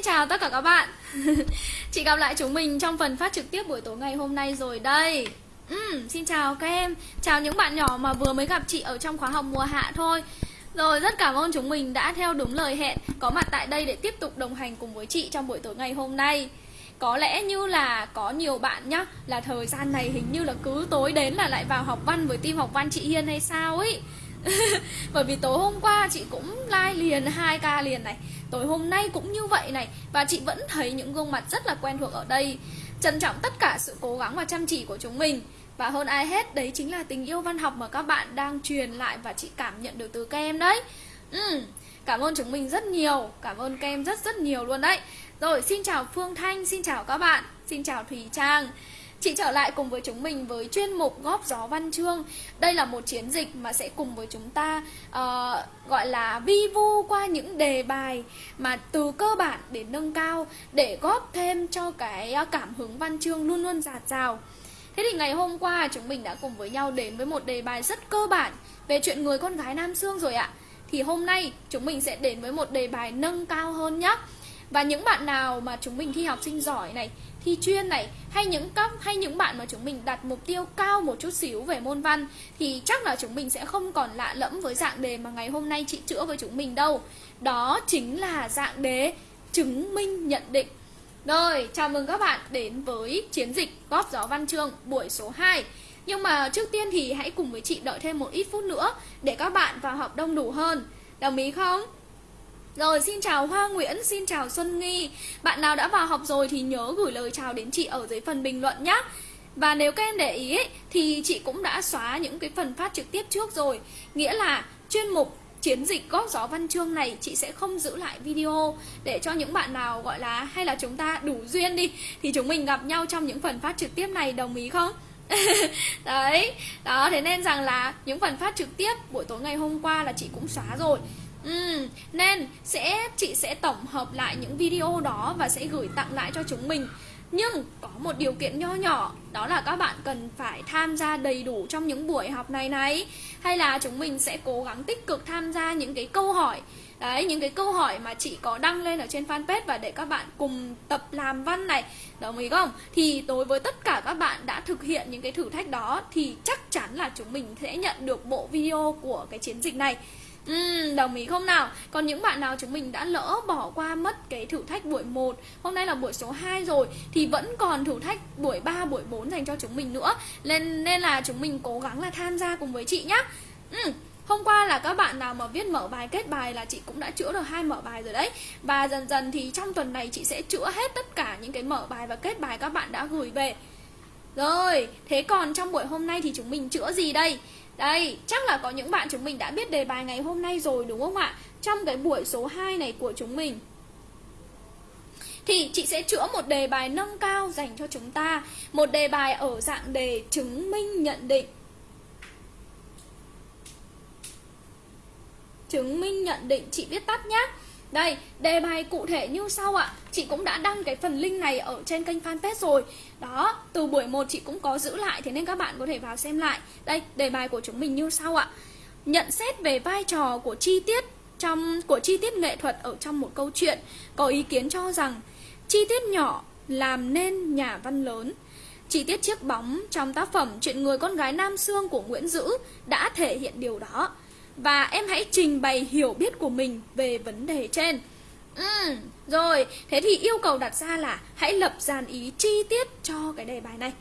Xin chào tất cả các bạn. Chị gặp lại chúng mình trong phần phát trực tiếp buổi tối ngày hôm nay rồi đây. Ừ, Xin chào các em. Chào những bạn nhỏ mà vừa mới gặp chị ở trong khóa học mùa hạ thôi. Rồi rất cảm ơn chúng mình đã theo đúng lời hẹn Có mặt tại đây để tiếp tục đồng hành cùng với chị trong buổi tối ngày hôm nay. Có lẽ như là có nhiều bạn nhá Là thời gian này hình như là cứ tối đến là lại vào học văn với team học văn chị Hiên hay sao ấy. Bởi vì tối hôm qua chị cũng like liền hai ca liền này. Tối hôm nay cũng như vậy này. Và chị vẫn thấy những gương mặt rất là quen thuộc ở đây. Trân trọng tất cả sự cố gắng và chăm chỉ của chúng mình. Và hơn ai hết đấy chính là tình yêu văn học mà các bạn đang truyền lại Và chị cảm nhận được từ các em đấy. Ừ, Cảm ơn chúng mình rất nhiều. Cảm ơn các em rất rất nhiều luôn đấy. Rồi xin chào Phương Thanh, xin chào các bạn. Xin chào Thùy Trang. Chị trở lại cùng với chúng mình với chuyên mục góp gió văn chương. Đây là một chiến dịch mà sẽ cùng với chúng ta uh, gọi là vi vu qua những đề bài Mà từ cơ bản đến nâng cao Để góp thêm cho cái ờ, cảm hứng văn chương luôn luôn dạt dào. Thế thì ngày hôm qua chúng mình đã cùng với nhau đến với một đề bài rất cơ bản Về chuyện người con gái Nam Sương rồi ạ. Thì hôm nay chúng mình sẽ đến với một đề bài nâng cao hơn nhé Và những bạn nào mà chúng mình thi học sinh giỏi này thi chuyên này hay những các hay những bạn mà chúng mình đặt mục tiêu cao một chút xíu về môn văn thì chắc là chúng mình sẽ không còn lạ lẫm với dạng đề mà ngày hôm nay chị chữa với chúng mình đâu. Đó chính là dạng đề chứng minh nhận định. Rồi, chào mừng các bạn đến với chiến dịch góp gió văn chương buổi số 2. Nhưng mà trước tiên thì hãy cùng với chị đợi thêm một ít phút nữa để các bạn vào học đông đủ hơn. Đồng ý không? Rồi xin chào Hoa Nguyễn, xin chào Xuân Nghi. Bạn nào đã vào học rồi thì nhớ gửi lời chào đến chị ở dưới phần bình luận nhé Và nếu các em để ý ấy, thì chị cũng đã xóa những cái phần phát trực tiếp trước rồi. Nghĩa là chuyên mục chiến dịch góp gió văn chương này chị sẽ không giữ lại video để cho những bạn nào gọi là hay là chúng ta đủ duyên đi thì chúng mình gặp nhau trong những phần phát trực tiếp này đồng ý không? Đấy, đó thế nên rằng là những phần phát trực tiếp buổi tối ngày hôm qua là chị cũng xóa rồi. Ừ, nên sẽ chị sẽ tổng hợp lại những video đó và sẽ gửi tặng lại cho chúng mình. Nhưng có một điều kiện nho nhỏ Đó là các bạn cần phải tham gia đầy đủ trong những buổi học này này. Hay là chúng mình sẽ cố gắng tích cực tham gia những cái câu hỏi. Đấy, những cái câu hỏi mà chị có đăng lên ở trên fanpage Và để các bạn cùng tập làm văn này. Đồng ý không? Thì đối với tất cả các bạn đã thực hiện những cái thử thách đó Thì chắc chắn là chúng mình sẽ nhận được bộ video của cái chiến dịch này. Ừ, đồng ý không nào? Còn những bạn nào chúng mình đã lỡ bỏ qua mất cái thử thách buổi 1 Hôm nay là buổi số 2 rồi Thì vẫn còn thử thách buổi 3, buổi 4 dành cho chúng mình nữa Nên, nên là chúng mình cố gắng là tham gia cùng với chị nhá ừ. Hôm qua là các bạn nào mà viết mở bài kết bài là chị cũng đã chữa được hai mở bài rồi đấy Và dần dần thì trong tuần này chị sẽ chữa hết tất cả những cái mở bài và kết bài các bạn đã gửi về Rồi, thế còn trong buổi hôm nay thì chúng mình chữa gì đây? Đây, chắc là có những bạn chúng mình đã biết đề bài ngày hôm nay rồi đúng không ạ? Trong cái buổi số 2 này của chúng mình. Thì chị sẽ chữa một đề bài nâng cao dành cho chúng ta. Một đề bài ở dạng đề chứng minh nhận định. Chứng minh nhận định chị viết tắt nhé đây, đề bài cụ thể như sau ạ. Chị cũng đã đăng cái phần link này ở trên kênh fanpage rồi. Đó, từ buổi 1 chị cũng có giữ lại Thế nên các bạn có thể vào xem lại. Đây, đề bài của chúng mình như sau ạ. Nhận xét về vai trò của chi tiết trong của chi tiết nghệ thuật ở trong một câu chuyện. Có ý kiến cho rằng Chi tiết nhỏ làm nên nhà văn lớn. Chi tiết chiếc bóng trong tác phẩm Chuyện người con gái Nam Sương của Nguyễn Dữ đã thể hiện điều đó và em hãy trình bày hiểu biết của mình về vấn đề trên. Ừ, rồi, thế thì yêu cầu đặt ra là hãy lập dàn ý chi tiết cho cái đề bài này.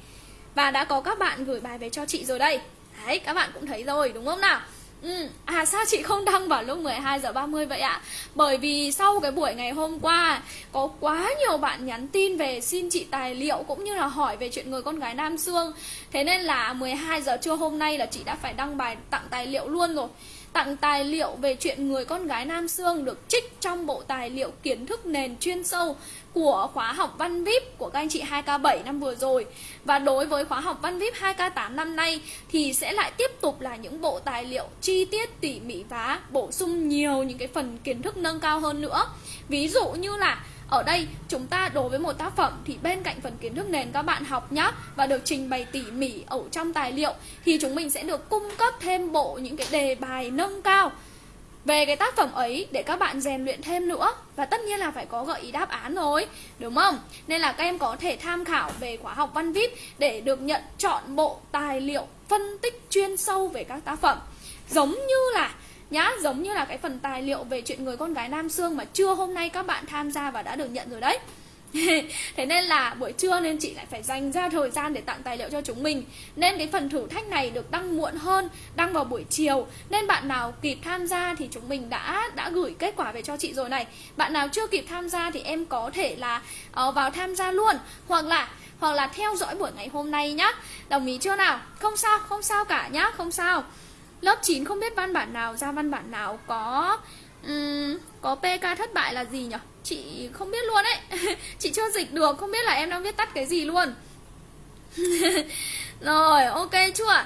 Và đã có các bạn gửi bài về cho chị rồi đây. Đấy, các bạn cũng thấy rồi đúng không nào? Ừ. À sao chị không đăng vào lúc 12 giờ 30 vậy ạ? Bởi vì sau cái buổi ngày hôm qua có quá nhiều bạn nhắn tin về xin chị tài liệu cũng như là hỏi về chuyện người con gái Nam Sương. Thế nên là 12 giờ trưa hôm nay là chị đã phải đăng bài tặng tài liệu luôn rồi tặng tài liệu về chuyện người con gái Nam Sương được trích trong bộ tài liệu kiến thức nền chuyên sâu của khóa học văn VIP của các anh chị 2K7 năm vừa rồi. Và đối với khóa học văn VIP 2K8 năm nay thì sẽ lại tiếp tục là những bộ tài liệu chi tiết, tỉ mỉ và bổ sung nhiều những cái phần kiến thức nâng cao hơn nữa. Ví dụ như là ở đây, chúng ta đối với một tác phẩm thì bên cạnh phần kiến thức nền các bạn học nhá, và được trình bày tỉ mỉ ở trong tài liệu, thì chúng mình sẽ được cung cấp thêm bộ những cái đề bài nâng cao. Về cái tác phẩm ấy, để các bạn rèn luyện thêm nữa, và tất nhiên là phải có gợi ý đáp án rồi, đúng không? Nên là các em có thể tham khảo về khóa học văn vip để được nhận chọn bộ tài liệu phân tích chuyên sâu về các tác phẩm. Giống như là nhá giống như là cái phần tài liệu về chuyện người con gái nam xương mà trưa hôm nay các bạn tham gia và đã được nhận rồi đấy. Thế nên là buổi trưa nên chị lại phải dành ra thời gian để tặng tài liệu cho chúng mình. Nên cái phần thử thách này được đăng muộn hơn đăng vào buổi chiều. Nên bạn nào kịp tham gia thì chúng mình đã đã gửi kết quả về cho chị rồi này. Bạn nào chưa kịp tham gia thì em có thể là uh, vào tham gia luôn. Hoặc là hoặc là theo dõi buổi ngày hôm nay nhá. Đồng ý chưa nào? Không sao không sao cả nhá không sao lớp 9 không biết văn bản nào ra văn bản nào có um, có pk thất bại là gì nhỉ? Chị không biết luôn ấy. Chị chưa dịch được không biết là em đang viết tắt cái gì luôn. Rồi ok chưa?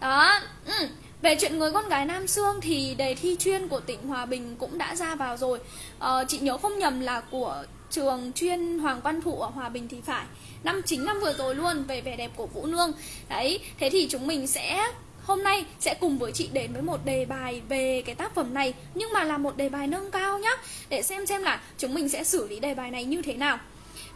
Đó ừ. Về chuyện người con gái Nam Sương thì đề thi chuyên của tỉnh Hòa Bình cũng đã ra vào rồi. Ờ, Chị nhớ không nhầm là của trường chuyên Hoàng Văn Thụ ở Hòa Bình thì phải. Năm chính năm vừa rồi luôn về vẻ đẹp của Vũ Nương. Đấy, thế thì chúng mình sẽ Hôm nay sẽ cùng với chị đến với một đề bài về cái tác phẩm này Nhưng mà là một đề bài nâng cao nhá Để xem xem là chúng mình sẽ xử lý đề bài này như thế nào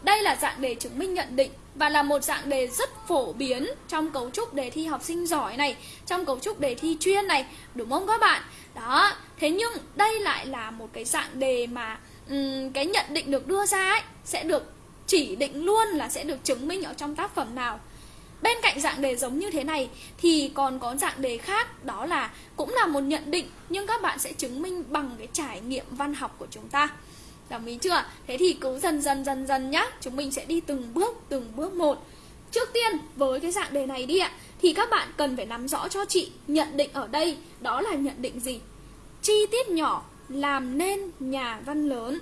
đây là dạng đề chứng minh nhận định và là một dạng đề rất phổ biến trong cấu trúc đề thi học sinh giỏi này, trong cấu trúc đề thi chuyên này, đúng không các bạn? Đó, thế nhưng đây lại là một cái dạng đề mà um, cái nhận định được đưa ra ấy sẽ được chỉ định luôn là sẽ được chứng minh ở trong tác phẩm nào. Bên cạnh dạng đề giống như thế này, thì còn có dạng đề khác, đó là cũng là một nhận định, nhưng các bạn sẽ chứng minh bằng cái trải nghiệm văn học của chúng ta. Đồng ý chưa? Thế thì cứ dần dần dần dần nhá Chúng mình sẽ đi từng bước từng bước một Trước tiên, với cái dạng đề này đi ạ, Thì các bạn cần phải nắm rõ cho chị Nhận định ở đây, đó là nhận định gì Chi tiết nhỏ làm nên nhà văn lớn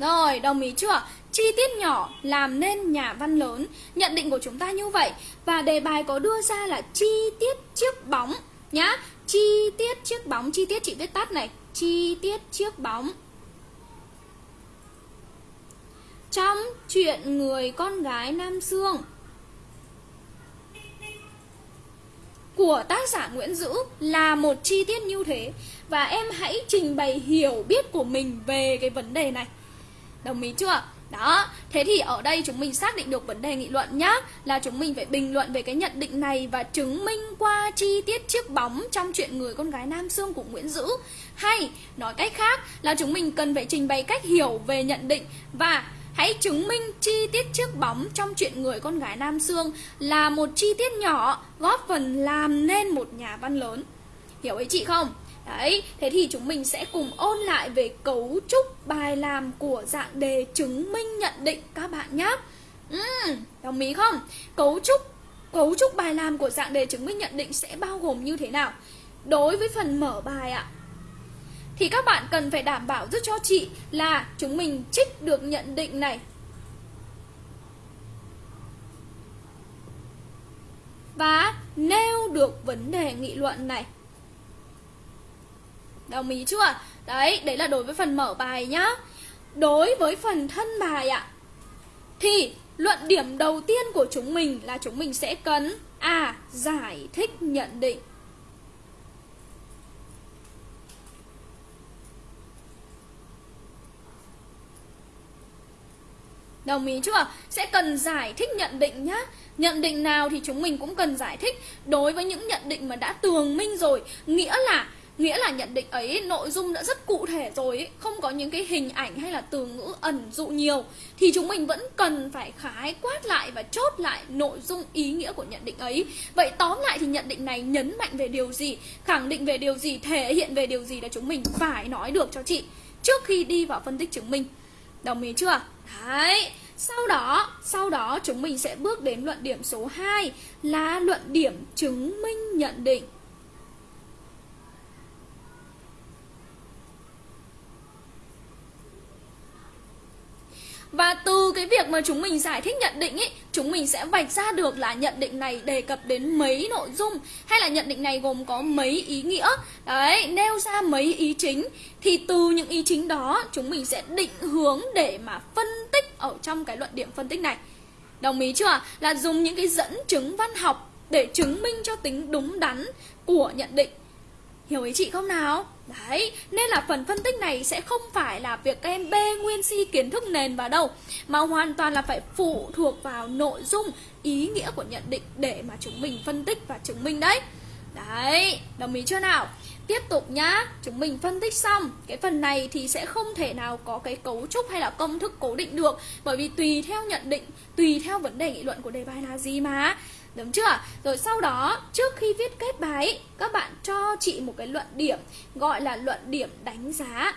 Rồi, đồng ý chưa? Chi tiết nhỏ làm nên nhà văn lớn. Nhận định của chúng ta như vậy. Và đề bài có đưa ra là chi tiết chiếc bóng Nhá. Chi tiết chiếc bóng Chi tiết chị viết tắt này. Chi tiết chiếc bóng. Trong chuyện người con gái Nam Sương của tác giả Nguyễn Dữ là một chi tiết như thế. Và em hãy trình bày hiểu biết của mình về cái vấn đề này. Đồng ý chưa? Đó, thế thì ở đây chúng mình xác định được vấn đề nghị luận nhá Là chúng mình phải bình luận về cái nhận định này Và chứng minh qua chi tiết chiếc bóng trong chuyện người con gái Nam Sương của Nguyễn Dữ Hay nói cách khác là chúng mình cần phải trình bày cách hiểu về nhận định Và hãy chứng minh chi tiết chiếc bóng trong chuyện người con gái Nam Sương Là một chi tiết nhỏ góp phần làm nên một nhà văn lớn Hiểu ý chị không? Đấy, thế thì chúng mình sẽ cùng ôn lại về cấu trúc bài làm của dạng đề chứng minh nhận định các bạn nhé. Uhm, đồng ý không? Cấu trúc cấu trúc bài làm của dạng đề chứng minh nhận định sẽ bao gồm như thế nào? Đối với phần mở bài ạ, thì các bạn cần phải đảm bảo giúp cho chị là chúng mình trích được nhận định này. Và nêu được vấn đề nghị luận này. Đồng ý chưa? Đấy, đấy là đối với phần mở bài nhá Đối với phần thân bài ạ Thì luận điểm đầu tiên của chúng mình là chúng mình sẽ cần À, giải thích nhận định Đồng ý chưa? Sẽ cần giải thích nhận định nhá Nhận định nào thì chúng mình cũng cần giải thích Đối với những nhận định mà đã tường minh rồi Nghĩa là Nghĩa là nhận định ấy nội dung đã rất cụ thể rồi ấy, Không có những cái hình ảnh hay là từ ngữ ẩn dụ nhiều. Thì chúng mình vẫn cần phải khái quát lại và chốt lại nội dung ý nghĩa của nhận định ấy. Vậy tóm lại thì nhận định này nhấn mạnh về điều gì? Khẳng định về điều gì, thể hiện về điều gì là chúng mình phải nói được cho chị? Trước khi đi vào phân tích chứng minh. Đồng ý chưa? Đấy. Sau đó, sau đó chúng mình sẽ bước đến luận điểm số 2 là luận điểm chứng minh nhận định. Và từ cái việc mà chúng mình giải thích nhận định ấy chúng mình sẽ vạch ra được là nhận định này đề cập đến mấy nội dung, hay là nhận định này gồm có mấy ý nghĩa. Đấy, nêu ra mấy ý chính, thì từ những ý chính đó, chúng mình sẽ định hướng để mà phân tích ở trong cái luận điểm phân tích này. Đồng ý chưa là dùng những cái dẫn chứng văn học để chứng minh cho tính đúng đắn của nhận định. Hiểu ý chị không nào? Đấy, nên là phần phân tích này sẽ không phải là việc các em bê nguyên si kiến thức nền vào đâu Mà hoàn toàn là phải phụ thuộc vào nội dung, ý nghĩa của nhận định để mà chúng mình phân tích và chứng minh đấy Đấy, đồng ý chưa nào? Tiếp tục nhá, chúng mình phân tích xong Cái phần này thì sẽ không thể nào có cái cấu trúc hay là công thức cố định được Bởi vì tùy theo nhận định, tùy theo vấn đề nghị luận của đề bài là gì mà Đúng chưa? Rồi sau đó, trước khi viết kết bài, các bạn cho chị một cái luận điểm gọi là luận điểm đánh giá.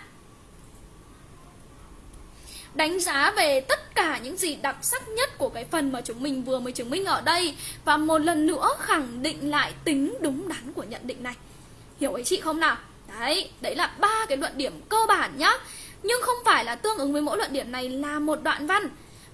Đánh giá về tất cả những gì đặc sắc nhất của cái phần mà chúng mình vừa mới chứng minh ở đây và một lần nữa khẳng định lại tính đúng đắn của nhận định này. Hiểu ý chị không nào? Đấy, đấy là ba cái luận điểm cơ bản nhá. Nhưng không phải là tương ứng với mỗi luận điểm này là một đoạn văn.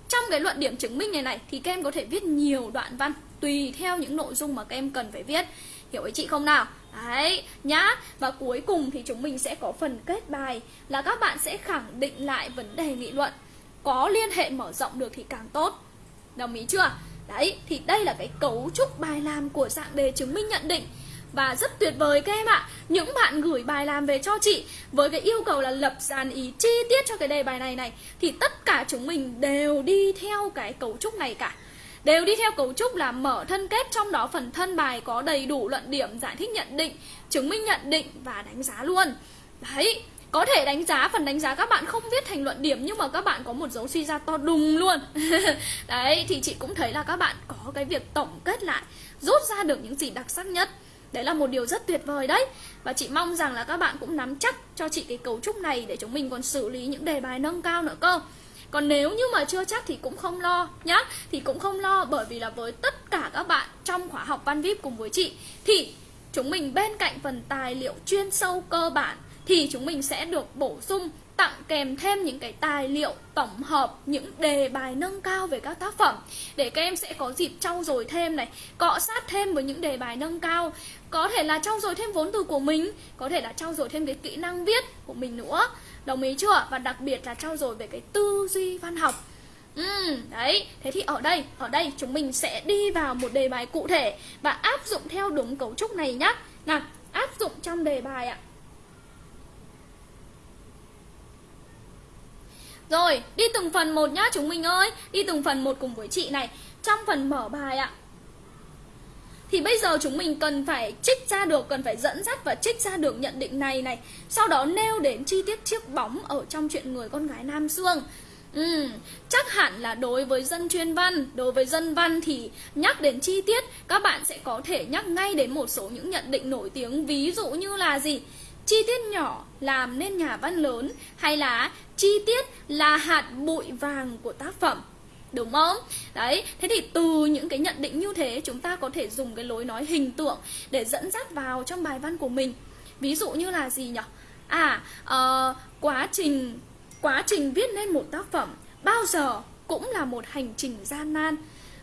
Trong cái luận điểm chứng minh này này thì các em có thể viết nhiều đoạn văn tùy theo những nội dung mà các em cần phải viết. Hiểu ý chị không nào? Đấy, nhá. Và cuối cùng thì chúng mình sẽ có phần kết bài là các bạn sẽ khẳng định lại vấn đề nghị luận. Có liên hệ mở rộng được thì càng tốt. Đồng ý chưa? Đấy, thì đây là cái cấu trúc bài làm của dạng đề chứng minh nhận định. Và rất tuyệt vời các em ạ. Những bạn gửi bài làm về cho chị Với cái yêu cầu là lập dàn ý chi tiết cho cái đề bài này này, Thì tất cả chúng mình đều đi theo cái cấu trúc này cả đều đi theo cấu trúc là mở thân kết, trong đó phần thân bài có đầy đủ luận điểm, giải thích nhận định, chứng minh nhận định và đánh giá luôn. Đấy, có thể đánh giá, phần đánh giá các bạn không viết thành luận điểm, nhưng mà các bạn có một dấu suy ra to đùng luôn. Đấy, thì chị cũng thấy là các bạn có cái việc tổng kết lại, rút ra được những gì đặc sắc nhất. Đấy là một điều rất tuyệt vời đấy. Và chị mong rằng là các bạn cũng nắm chắc cho chị cái cấu trúc này để chúng mình còn xử lý những đề bài nâng cao nữa cơ còn nếu như mà chưa chắc thì cũng không lo nhá. Thì cũng không lo, bởi vì là với tất cả các bạn trong khóa học văn VIP cùng với chị, Thì chúng mình bên cạnh phần tài liệu chuyên sâu cơ bản, Thì chúng mình sẽ được bổ sung, tặng kèm thêm những cái tài liệu tổng hợp, những đề bài nâng cao về các tác phẩm, để các em sẽ có dịp trau dồi thêm này, cọ sát thêm với những đề bài nâng cao. Có thể là trau dồi thêm vốn từ của mình, có thể là trau dồi thêm cái kỹ năng viết của mình nữa. Đồng ý chưa? Và đặc biệt là trau dồi về cái tư duy văn học Ừ, đấy, thế thì ở đây, ở đây chúng mình sẽ đi vào một đề bài cụ thể và áp dụng theo đúng cấu trúc này nhá. Nào, áp dụng trong đề bài ạ. Rồi, đi từng phần một nhá chúng mình ơi, đi từng phần một cùng với chị này. Trong phần mở bài ạ, thì bây giờ chúng mình cần phải trích ra được cần phải dẫn dắt và trích ra được nhận định này này sau đó nêu đến chi tiết chiếc bóng ở trong chuyện người con gái nam xương Ừ, chắc hẳn là đối với dân chuyên văn, đối với dân văn thì nhắc đến chi tiết các bạn sẽ có thể nhắc ngay đến một số những nhận định nổi tiếng ví dụ như là gì? Chi tiết nhỏ làm nên nhà văn lớn hay là chi tiết là hạt bụi vàng của tác phẩm. Đúng không? Đấy, thế thì từ những cái nhận định như thế chúng ta có thể dùng cái lối nói hình tượng để dẫn dắt vào trong bài văn của mình. Ví dụ như là gì nhỉ? À, uh, quá trình quá trình viết nên một tác phẩm bao giờ cũng là một hành trình gian nan.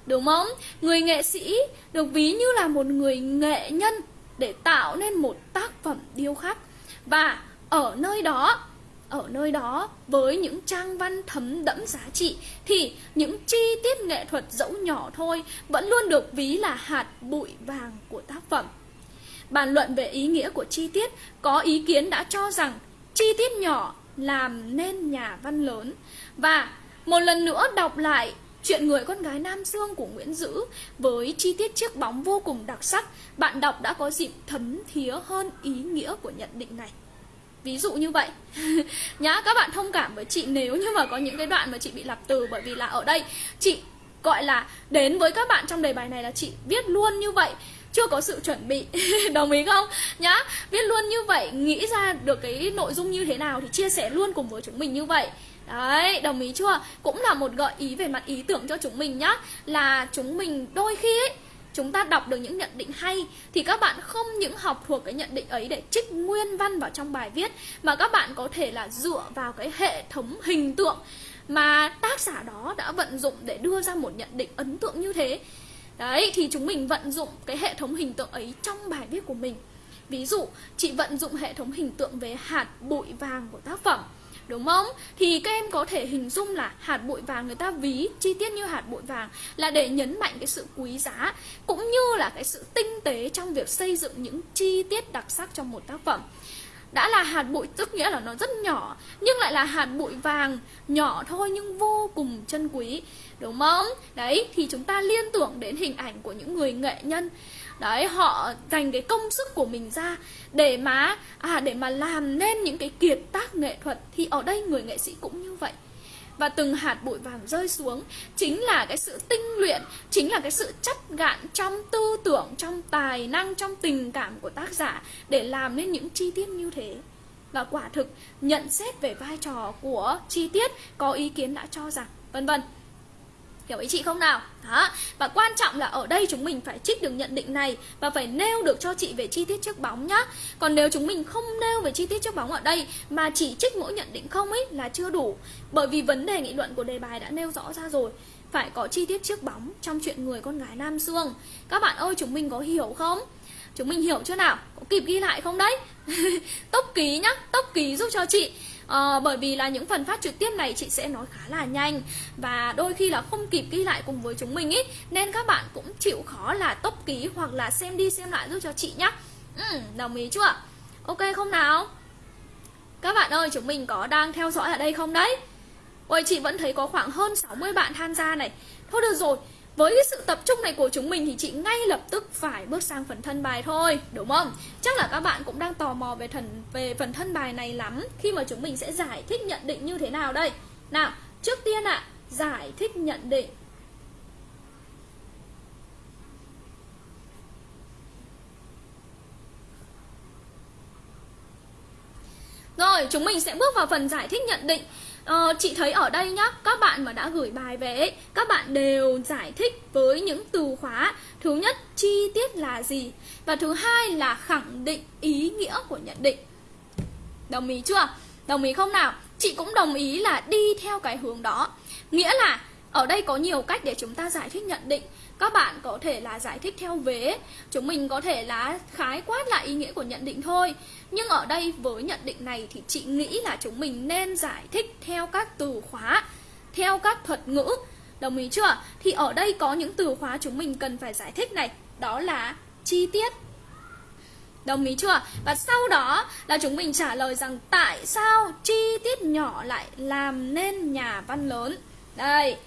Đúng không? Người nghệ sĩ được ví như là một người nghệ nhân để tạo nên một tác phẩm điêu khắc. Và ở nơi đó ở nơi đó với những trang văn thấm đẫm giá trị thì những chi tiết nghệ thuật dẫu nhỏ thôi vẫn luôn được ví là hạt bụi vàng của tác phẩm. Bàn luận về ý nghĩa của chi tiết có ý kiến đã cho rằng chi tiết nhỏ làm nên nhà văn lớn và một lần nữa đọc lại chuyện người con gái Nam Dương của Nguyễn Dữ với chi tiết chiếc bóng vô cùng đặc sắc, bạn đọc đã có dịp thấm thía hơn ý nghĩa của nhận định này ví dụ như vậy. Nhá các bạn thông cảm với chị nếu như mà có những cái đoạn mà chị bị lặp từ bởi vì là ở đây chị gọi là đến với các bạn trong đề bài này là chị viết luôn như vậy. Chưa có sự chuẩn bị. Đồng ý không? Nhá viết luôn như vậy nghĩ ra được cái nội dung như thế nào thì chia sẻ luôn cùng với chúng mình như vậy. Đấy, đồng ý chưa? Cũng là một gợi ý về mặt ý tưởng cho chúng mình nhá. Là chúng mình đôi khi ấy chúng ta đọc được những nhận định hay thì các bạn không những học thuộc cái nhận định ấy để trích nguyên văn vào trong bài viết, mà các bạn có thể là dựa vào cái hệ thống hình tượng mà tác giả đó đã vận dụng để đưa ra một nhận định ấn tượng như thế. Đấy, thì chúng mình vận dụng cái hệ thống hình tượng ấy trong bài viết của mình. Ví dụ, chị vận dụng hệ thống hình tượng về hạt bụi vàng của tác phẩm đúng không? Thì các em có thể hình dung là hạt bụi vàng người ta ví, chi tiết như hạt bụi vàng là để nhấn mạnh cái sự quý giá, cũng như là cái sự tinh tế trong việc xây dựng những chi tiết đặc sắc trong một tác phẩm. Đã là hạt bụi tức nghĩa là nó rất nhỏ, nhưng lại là hạt bụi vàng nhỏ thôi nhưng vô cùng chân quý. Đúng không? Đấy, thì chúng ta liên tưởng đến hình ảnh của những người nghệ nhân đấy, họ dành cái công sức của mình ra để mà à để mà làm nên những cái kiệt tác nghệ thuật. Thì ở đây người nghệ sĩ cũng như vậy. Và từng hạt bụi vàng rơi xuống chính là cái sự tinh luyện, chính là cái sự chất gạn trong tư tưởng, trong tài năng, trong tình cảm của tác giả để làm nên những chi tiết như thế. Và quả thực, nhận xét về vai trò của chi tiết có ý kiến đã cho rằng, vân vân. Hiểu ý chị không nào? Đó. Và quan trọng là ở đây chúng mình phải trích được nhận định này và phải nêu được cho chị về chi tiết trước bóng nhá. Còn nếu chúng mình không nêu về chi tiết trước bóng ở đây mà chỉ trích mỗi nhận định không ấy là chưa đủ. Bởi vì vấn đề nghị luận của đề bài đã nêu rõ ra rồi. Phải có chi tiết trước bóng trong chuyện người con gái Nam Dương. Các bạn ơi chúng mình có hiểu không? Chúng mình hiểu chưa nào? Có kịp ghi lại không đấy? tốc ký nhá, tốc ký giúp cho chị à, bởi vì là những phần phát trực tiếp này chị sẽ nói khá là nhanh và đôi khi là không kịp ghi lại cùng với chúng mình ý nên các bạn cũng chịu khó là tốc ký hoặc là xem đi xem lại giúp cho chị nhá. Ừ, đồng ý chưa? Ok không nào? Các bạn ơi chúng mình có đang theo dõi ở đây không đấy? Ôi chị vẫn thấy có khoảng hơn 60 bạn tham gia này. Thôi được rồi với cái sự tập trung này của chúng mình thì chị ngay lập tức phải bước sang phần thân bài thôi, đúng không? Chắc là các bạn cũng đang tò mò về thần về phần thân bài này lắm khi mà chúng mình sẽ giải thích nhận định như thế nào đây. Nào, trước tiên ạ, à, giải thích nhận định. Rồi, chúng mình sẽ bước vào phần giải thích nhận định Ờ, chị thấy ở đây nhá, các bạn mà đã gửi bài về ấy, các bạn đều giải thích với những từ khóa. Thứ nhất, chi tiết là gì? Và thứ hai là khẳng định ý nghĩa của nhận định. Đồng ý chưa? Đồng ý không nào? Chị cũng đồng ý là đi theo cái hướng đó. Nghĩa là ở đây có nhiều cách để chúng ta giải thích nhận định các bạn có thể là giải thích theo vế. Chúng mình có thể là khái quát lại ý nghĩa của nhận định thôi. Nhưng ở đây với nhận định này thì chị nghĩ là chúng mình nên giải thích theo các từ khóa theo các thuật ngữ. Đồng ý chưa? Thì ở đây có những từ khóa chúng mình cần phải giải thích này. Đó là chi tiết. Đồng ý chưa? Và sau đó là chúng mình trả lời rằng tại sao chi tiết nhỏ lại làm nên nhà văn lớn. Đây,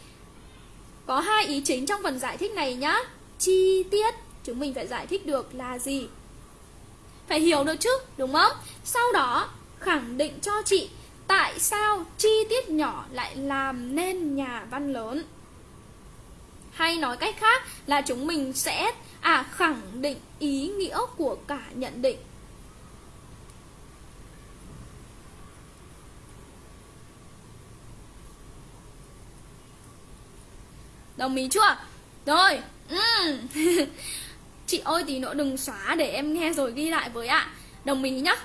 có hai ý chính trong phần giải thích này nhá. Chi tiết, Chúng mình phải giải thích được là gì? Phải hiểu được chứ, Đúng không? Sau đó, khẳng định cho chị Tại sao chi tiết nhỏ lại làm nên nhà văn lớn. Hay nói cách khác là chúng mình sẽ à khẳng định ý nghĩa của cả nhận định. Đồng ý chưa? Rồi ừ. Chị ơi, tí nữa đừng xóa để em nghe rồi ghi lại với ạ. Đồng ý nhá.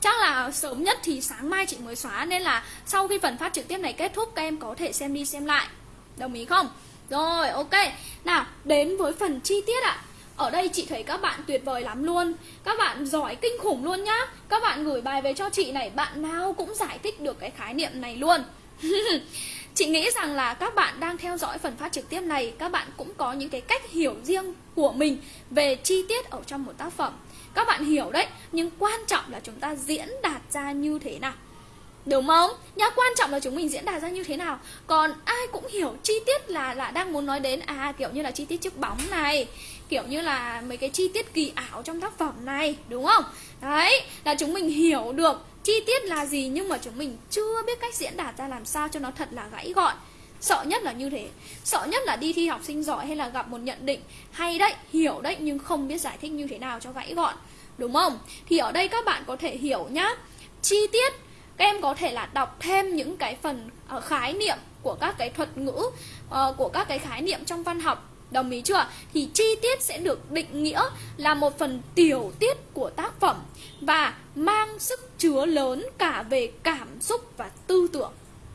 Chắc là sớm nhất thì sáng mai chị mới xóa, Nên là sau khi phần phát trực tiếp này kết thúc, Các em có thể xem đi xem lại. Đồng ý không? Rồi, ok. Nào, đến với phần chi tiết ạ. Ở đây chị thấy các bạn tuyệt vời lắm luôn. Các bạn giỏi kinh khủng luôn nhá. Các bạn gửi bài về cho chị này, Bạn nào cũng giải thích được cái khái niệm này luôn. Chị nghĩ rằng là các bạn đang theo dõi phần phát trực tiếp này Các bạn cũng có những cái cách hiểu riêng của mình Về chi tiết ở trong một tác phẩm Các bạn hiểu đấy Nhưng quan trọng là chúng ta diễn đạt ra như thế nào Đúng không? Nhá, quan trọng là chúng mình diễn đạt ra như thế nào Còn ai cũng hiểu chi tiết là là đang muốn nói đến À kiểu như là chi tiết chiếc bóng này Kiểu như là mấy cái chi tiết kỳ ảo trong tác phẩm này Đúng không? Đấy, là chúng mình hiểu được chi tiết là gì nhưng mà chúng mình chưa biết cách diễn đạt ra làm sao cho nó thật là gãy gọn. Sợ nhất là như thế. Sợ nhất là đi thi học sinh giỏi hay là gặp một nhận định hay đấy hiểu đấy nhưng không biết giải thích như thế nào cho gãy gọn. Đúng không? Thì ở đây các bạn có thể hiểu nhá. Chi tiết các em có thể là đọc thêm những cái phần uh, khái niệm của các cái thuật ngữ uh, của các cái khái niệm trong văn học. Đồng ý chưa? Thì chi tiết sẽ được định nghĩa là một phần tiểu tiết của tác phẩm và mang sức chứa lớn cả về cảm xúc và tư tưởng.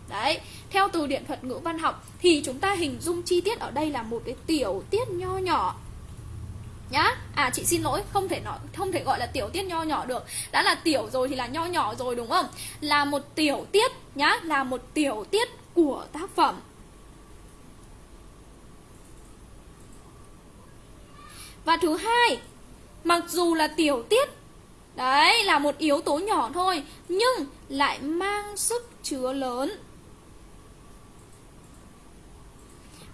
Đấy, theo từ điển thuật ngữ văn học thì chúng ta hình dung chi tiết ở đây là một cái tiểu tiết nho nhỏ. Nhá à chị xin lỗi không thể nói không thể gọi là tiểu tiết nho nhỏ được. Đã là tiểu rồi thì là nho nhỏ rồi đúng không? Là một tiểu tiết nhá là một tiểu tiết của tác phẩm. Và thứ hai mặc dù là tiểu tiết đấy, là một yếu tố nhỏ thôi, nhưng lại mang sức chứa lớn.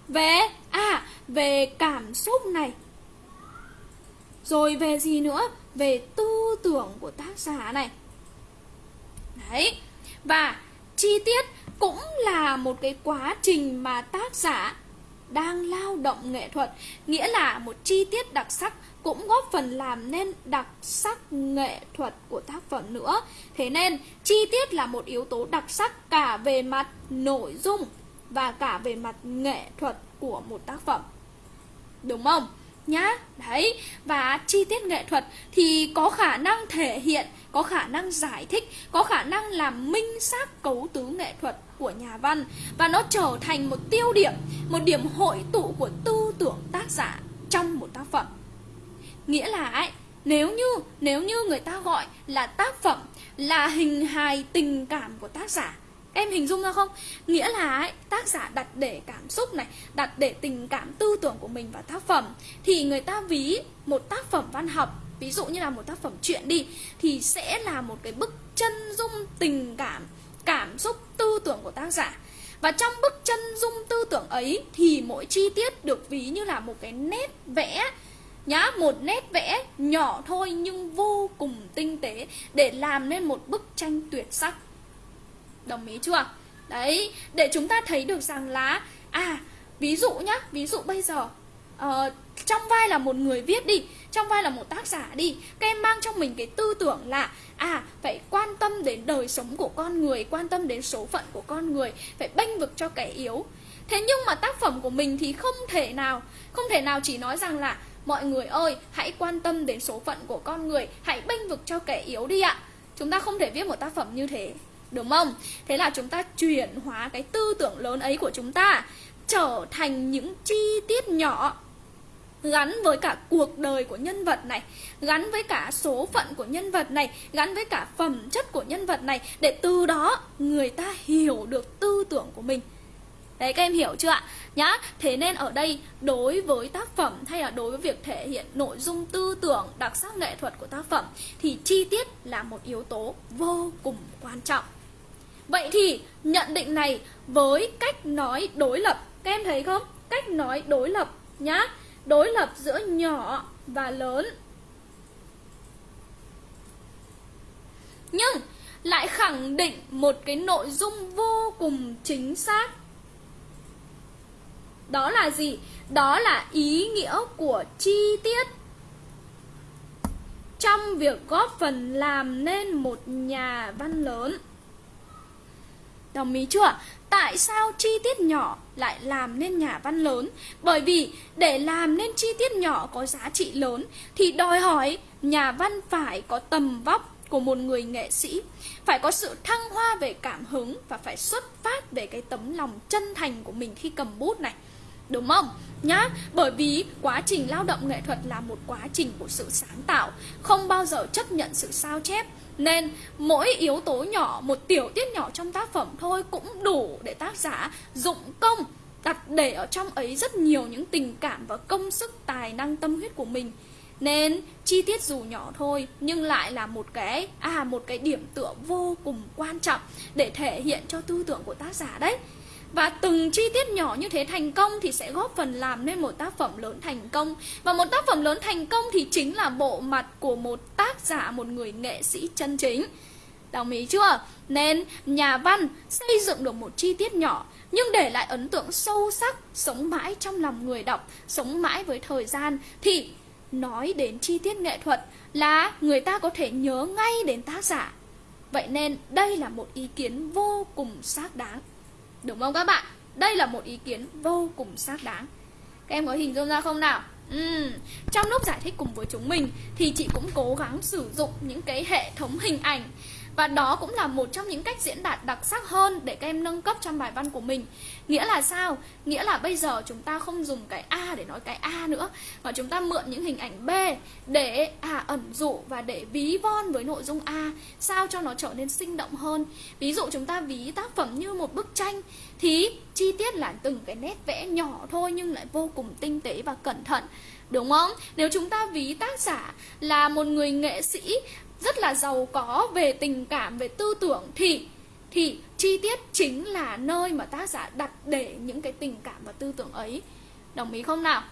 Về à về cảm xúc này. Rồi về gì nữa? Về tư tưởng của tác giả này. Đấy, và chi tiết cũng là một cái quá trình mà tác giả đang lao động nghệ thuật, nghĩa là một chi tiết đặc sắc cũng góp phần làm nên đặc sắc nghệ thuật của tác phẩm nữa. Thế nên, chi tiết là một yếu tố đặc sắc cả về mặt nội dung và cả về mặt nghệ thuật của một tác phẩm. Đúng không? Nhá, đấy, và chi tiết nghệ thuật thì có khả năng thể hiện, có khả năng giải thích, có khả năng làm minh xác cấu tứ nghệ thuật của nhà văn và nó trở thành một tiêu điểm, một điểm hội tụ của tư tưởng tác giả trong một tác phẩm nghĩa là ấy nếu như nếu như người ta gọi là tác phẩm là hình hài tình cảm của tác giả em hình dung ra không? Nghĩa là ấy, tác giả đặt để cảm xúc này đặt để tình cảm tư tưởng của mình vào tác phẩm thì người ta ví một tác phẩm văn học ví dụ như là một tác phẩm truyện đi thì sẽ là một cái bức chân dung tình cảm cảm xúc tư tưởng của tác giả. Và trong bức chân dung tư tưởng ấy thì mỗi chi tiết được ví như là một cái nét vẽ nhá một nét vẽ nhỏ thôi nhưng vô cùng tinh tế để làm nên một bức tranh tuyệt sắc. Đồng ý chưa? Đấy để chúng ta thấy được rằng là à ví dụ nhá ví dụ bây giờ uh, trong vai là một người viết đi trong vai là một tác giả đi các em mang trong mình cái tư tưởng là à phải quan tâm đến đời sống của con người quan tâm đến số phận của con người phải bênh vực cho kẻ yếu. Thế nhưng mà tác phẩm của mình thì không thể nào không thể nào chỉ nói rằng là mọi người ơi, hãy quan tâm đến số phận của con người, hãy bênh vực cho kẻ yếu đi ạ. Chúng ta không thể viết một tác phẩm như thế, đúng không? Thế là chúng ta chuyển hóa cái tư tưởng lớn ấy của chúng ta, trở thành những chi tiết nhỏ, gắn với cả cuộc đời của nhân vật này, gắn với cả số phận của nhân vật này, gắn với cả phẩm chất của nhân vật này, để từ đó người ta hiểu được tư tưởng của mình. Đấy các em hiểu chưa ạ? Nhá, thế nên ở đây đối với tác phẩm hay là đối với việc thể hiện nội dung tư tưởng, đặc sắc nghệ thuật của tác phẩm thì chi tiết là một yếu tố vô cùng quan trọng. Vậy thì nhận định này với cách nói đối lập, các em thấy không? Cách nói đối lập nhá, đối lập giữa nhỏ và lớn. Nhưng lại khẳng định một cái nội dung vô cùng chính xác đó là gì? Đó là ý nghĩa của chi tiết trong việc góp phần làm nên một nhà văn lớn. Đồng ý chưa? Tại sao chi tiết nhỏ lại làm nên nhà văn lớn? Bởi vì để làm nên chi tiết nhỏ có giá trị lớn, thì đòi hỏi nhà văn phải có tầm vóc của một người nghệ sĩ, phải có sự thăng hoa về cảm hứng và phải xuất phát về cái tấm lòng chân thành của mình khi cầm bút này Đúng không? Nhá, bởi vì quá trình lao động nghệ thuật là một quá trình của sự sáng tạo, không bao giờ chấp nhận sự sao chép. Nên mỗi yếu tố nhỏ, một tiểu tiết nhỏ trong tác phẩm thôi cũng đủ để tác giả dụng công đặt để ở trong ấy rất nhiều những tình cảm và công sức tài năng tâm huyết của mình. Nên chi tiết dù nhỏ thôi nhưng lại là một cái à một cái điểm tựa vô cùng quan trọng để thể hiện cho tư tưởng của tác giả đấy. Và từng chi tiết nhỏ như thế thành công thì sẽ góp phần làm nên một tác phẩm lớn thành công Và một tác phẩm lớn thành công thì chính là bộ mặt của một tác giả, một người nghệ sĩ chân chính Đồng ý chưa? Nên nhà văn xây dựng được một chi tiết nhỏ nhưng để lại ấn tượng sâu sắc, sống mãi trong lòng người đọc, sống mãi với thời gian thì nói đến chi tiết nghệ thuật là người ta có thể nhớ ngay đến tác giả. Vậy nên đây là một ý kiến vô cùng xác đáng. Đúng không các bạn? Đây là một ý kiến vô cùng xác đáng Các em có hình dung ra không nào? Uhm, trong lúc giải thích cùng với chúng mình thì chị cũng cố gắng sử dụng những cái hệ thống hình ảnh và đó cũng là một trong những cách diễn đạt đặc sắc hơn để các em nâng cấp trong bài văn của mình. Nghĩa là sao? Nghĩa là bây giờ chúng ta không dùng cái a để nói cái a nữa, mà chúng ta mượn những hình ảnh b để à ẩn dụ và để ví von với nội dung a, sao cho nó trở nên sinh động hơn. Ví dụ chúng ta ví tác phẩm như một bức tranh, thì chi tiết là từng cái nét vẽ nhỏ thôi nhưng lại vô cùng tinh tế và cẩn thận, đúng không? Nếu chúng ta ví tác giả là một người nghệ sĩ rất là giàu có về tình cảm, về tư tưởng, thì thì chi tiết chính là nơi mà tác giả đặt để những cái tình cảm và tư tưởng ấy. Đồng ý không nào?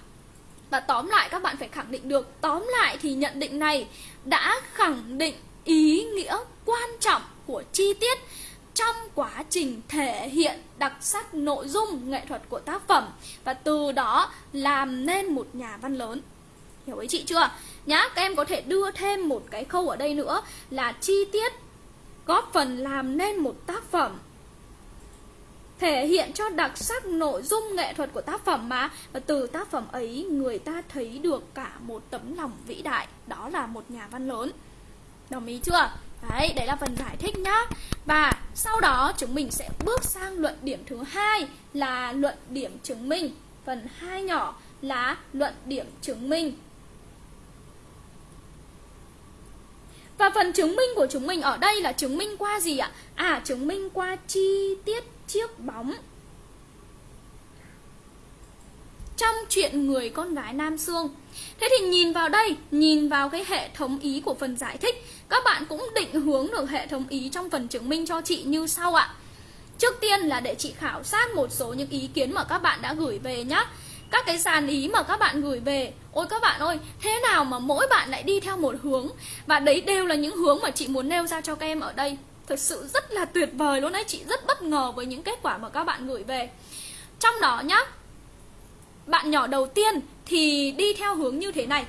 Và tóm lại, các bạn phải khẳng định được, tóm lại thì nhận định này đã khẳng định ý nghĩa quan trọng của chi tiết trong quá trình thể hiện đặc sắc nội dung nghệ thuật của tác phẩm. Và từ đó làm nên một nhà văn lớn. Hiểu ý chị chưa? Nhá, các em có thể đưa thêm một cái khâu ở đây nữa là chi tiết góp phần làm nên một tác phẩm. Thể hiện cho đặc sắc nội dung nghệ thuật của tác phẩm mà. Và từ tác phẩm ấy, người ta thấy được cả một tấm lòng vĩ đại. Đó là một nhà văn lớn. Đồng ý chưa? Đấy đấy là phần giải thích nhá. Và sau đó, chúng mình sẽ bước sang luận điểm thứ hai là luận điểm chứng minh. Phần hai nhỏ là luận điểm chứng minh. Và phần chứng minh của chúng mình ở đây là chứng minh qua gì ạ? À, chứng minh qua chi tiết chiếc bóng. Trong chuyện người con gái Nam Sương Thế thì nhìn vào đây, nhìn vào cái hệ thống ý của phần giải thích Các bạn cũng định hướng được hệ thống ý trong phần chứng minh cho chị như sau ạ. Trước tiên là để chị khảo sát một số những ý kiến mà các bạn đã gửi về nhé các cái sàn ý mà các bạn gửi về, ôi các bạn ơi, thế nào mà mỗi bạn lại đi theo một hướng? Và đấy đều là những hướng mà chị muốn nêu ra cho các em ở đây. Thực sự rất là tuyệt vời luôn đấy, chị rất bất ngờ với những kết quả mà các bạn gửi về. Trong đó nhá, bạn nhỏ đầu tiên thì đi theo hướng như thế này.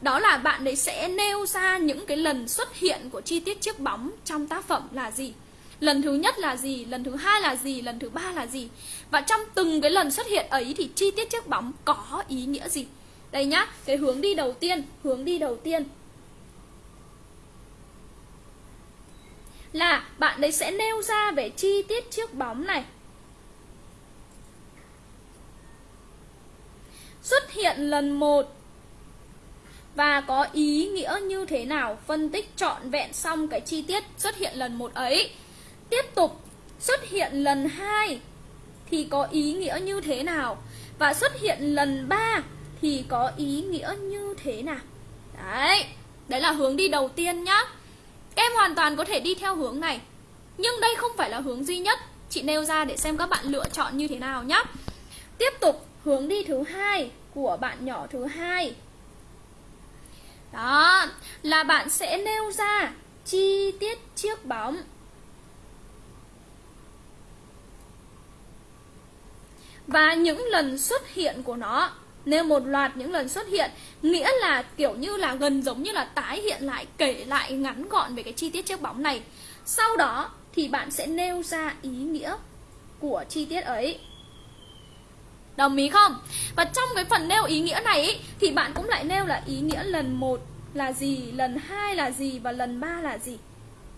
Đó là bạn ấy sẽ nêu ra những cái lần xuất hiện của chi tiết chiếc bóng trong tác phẩm là gì? Lần thứ nhất là gì? Lần thứ hai là gì? Lần thứ ba là gì? Và trong từng cái lần xuất hiện ấy thì chi tiết chiếc bóng có ý nghĩa gì? Đây nhá, cái hướng đi đầu tiên, hướng đi đầu tiên là bạn đấy sẽ nêu ra về chi tiết chiếc bóng này. Xuất hiện lần một và có ý nghĩa như thế nào? Phân tích trọn vẹn xong cái chi tiết xuất hiện lần một ấy tiếp tục xuất hiện lần hai, thì có ý nghĩa như thế nào? Và xuất hiện lần ba, thì có ý nghĩa như thế nào? Đấy đấy là hướng đi đầu tiên nhá. Em hoàn toàn có thể đi theo hướng này, nhưng đây không phải là hướng duy nhất. Chị nêu ra để xem các bạn lựa chọn như thế nào nhá. Tiếp tục, hướng đi thứ hai của bạn nhỏ thứ hai. Đó, là bạn sẽ nêu ra chi tiết chiếc bóng. Và những lần xuất hiện của nó. Nên một loạt những lần xuất hiện nghĩa là kiểu như là gần giống như là tái hiện lại kể lại ngắn gọn về cái chi tiết chiếc bóng này. Sau đó thì bạn sẽ nêu ra ý nghĩa của chi tiết ấy. Đồng ý không? Và trong cái phần nêu ý nghĩa này ý, thì bạn cũng lại nêu là ý nghĩa lần một là gì lần hai là gì và lần ba là gì.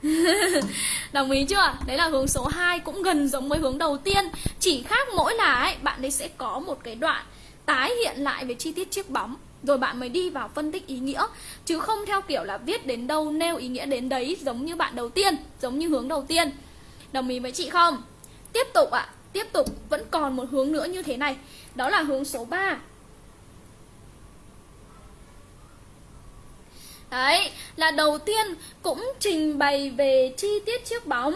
Đồng ý chưa? Đấy là hướng số 2 cũng gần giống với hướng đầu tiên. Chỉ khác mỗi là ấy, bạn ấy sẽ có một cái đoạn tái hiện lại về chi tiết chiếc bóng Rồi bạn mới đi vào phân tích ý nghĩa. Chứ không theo kiểu là viết đến đâu nêu ý nghĩa đến đấy Giống như bạn đầu tiên, giống như hướng đầu tiên. Đồng ý với chị không? Tiếp tục ạ, à, tiếp tục vẫn còn một hướng nữa như thế này. Đó là hướng số 3 Đấy, là đầu tiên cũng trình bày về chi tiết chiếc bóng.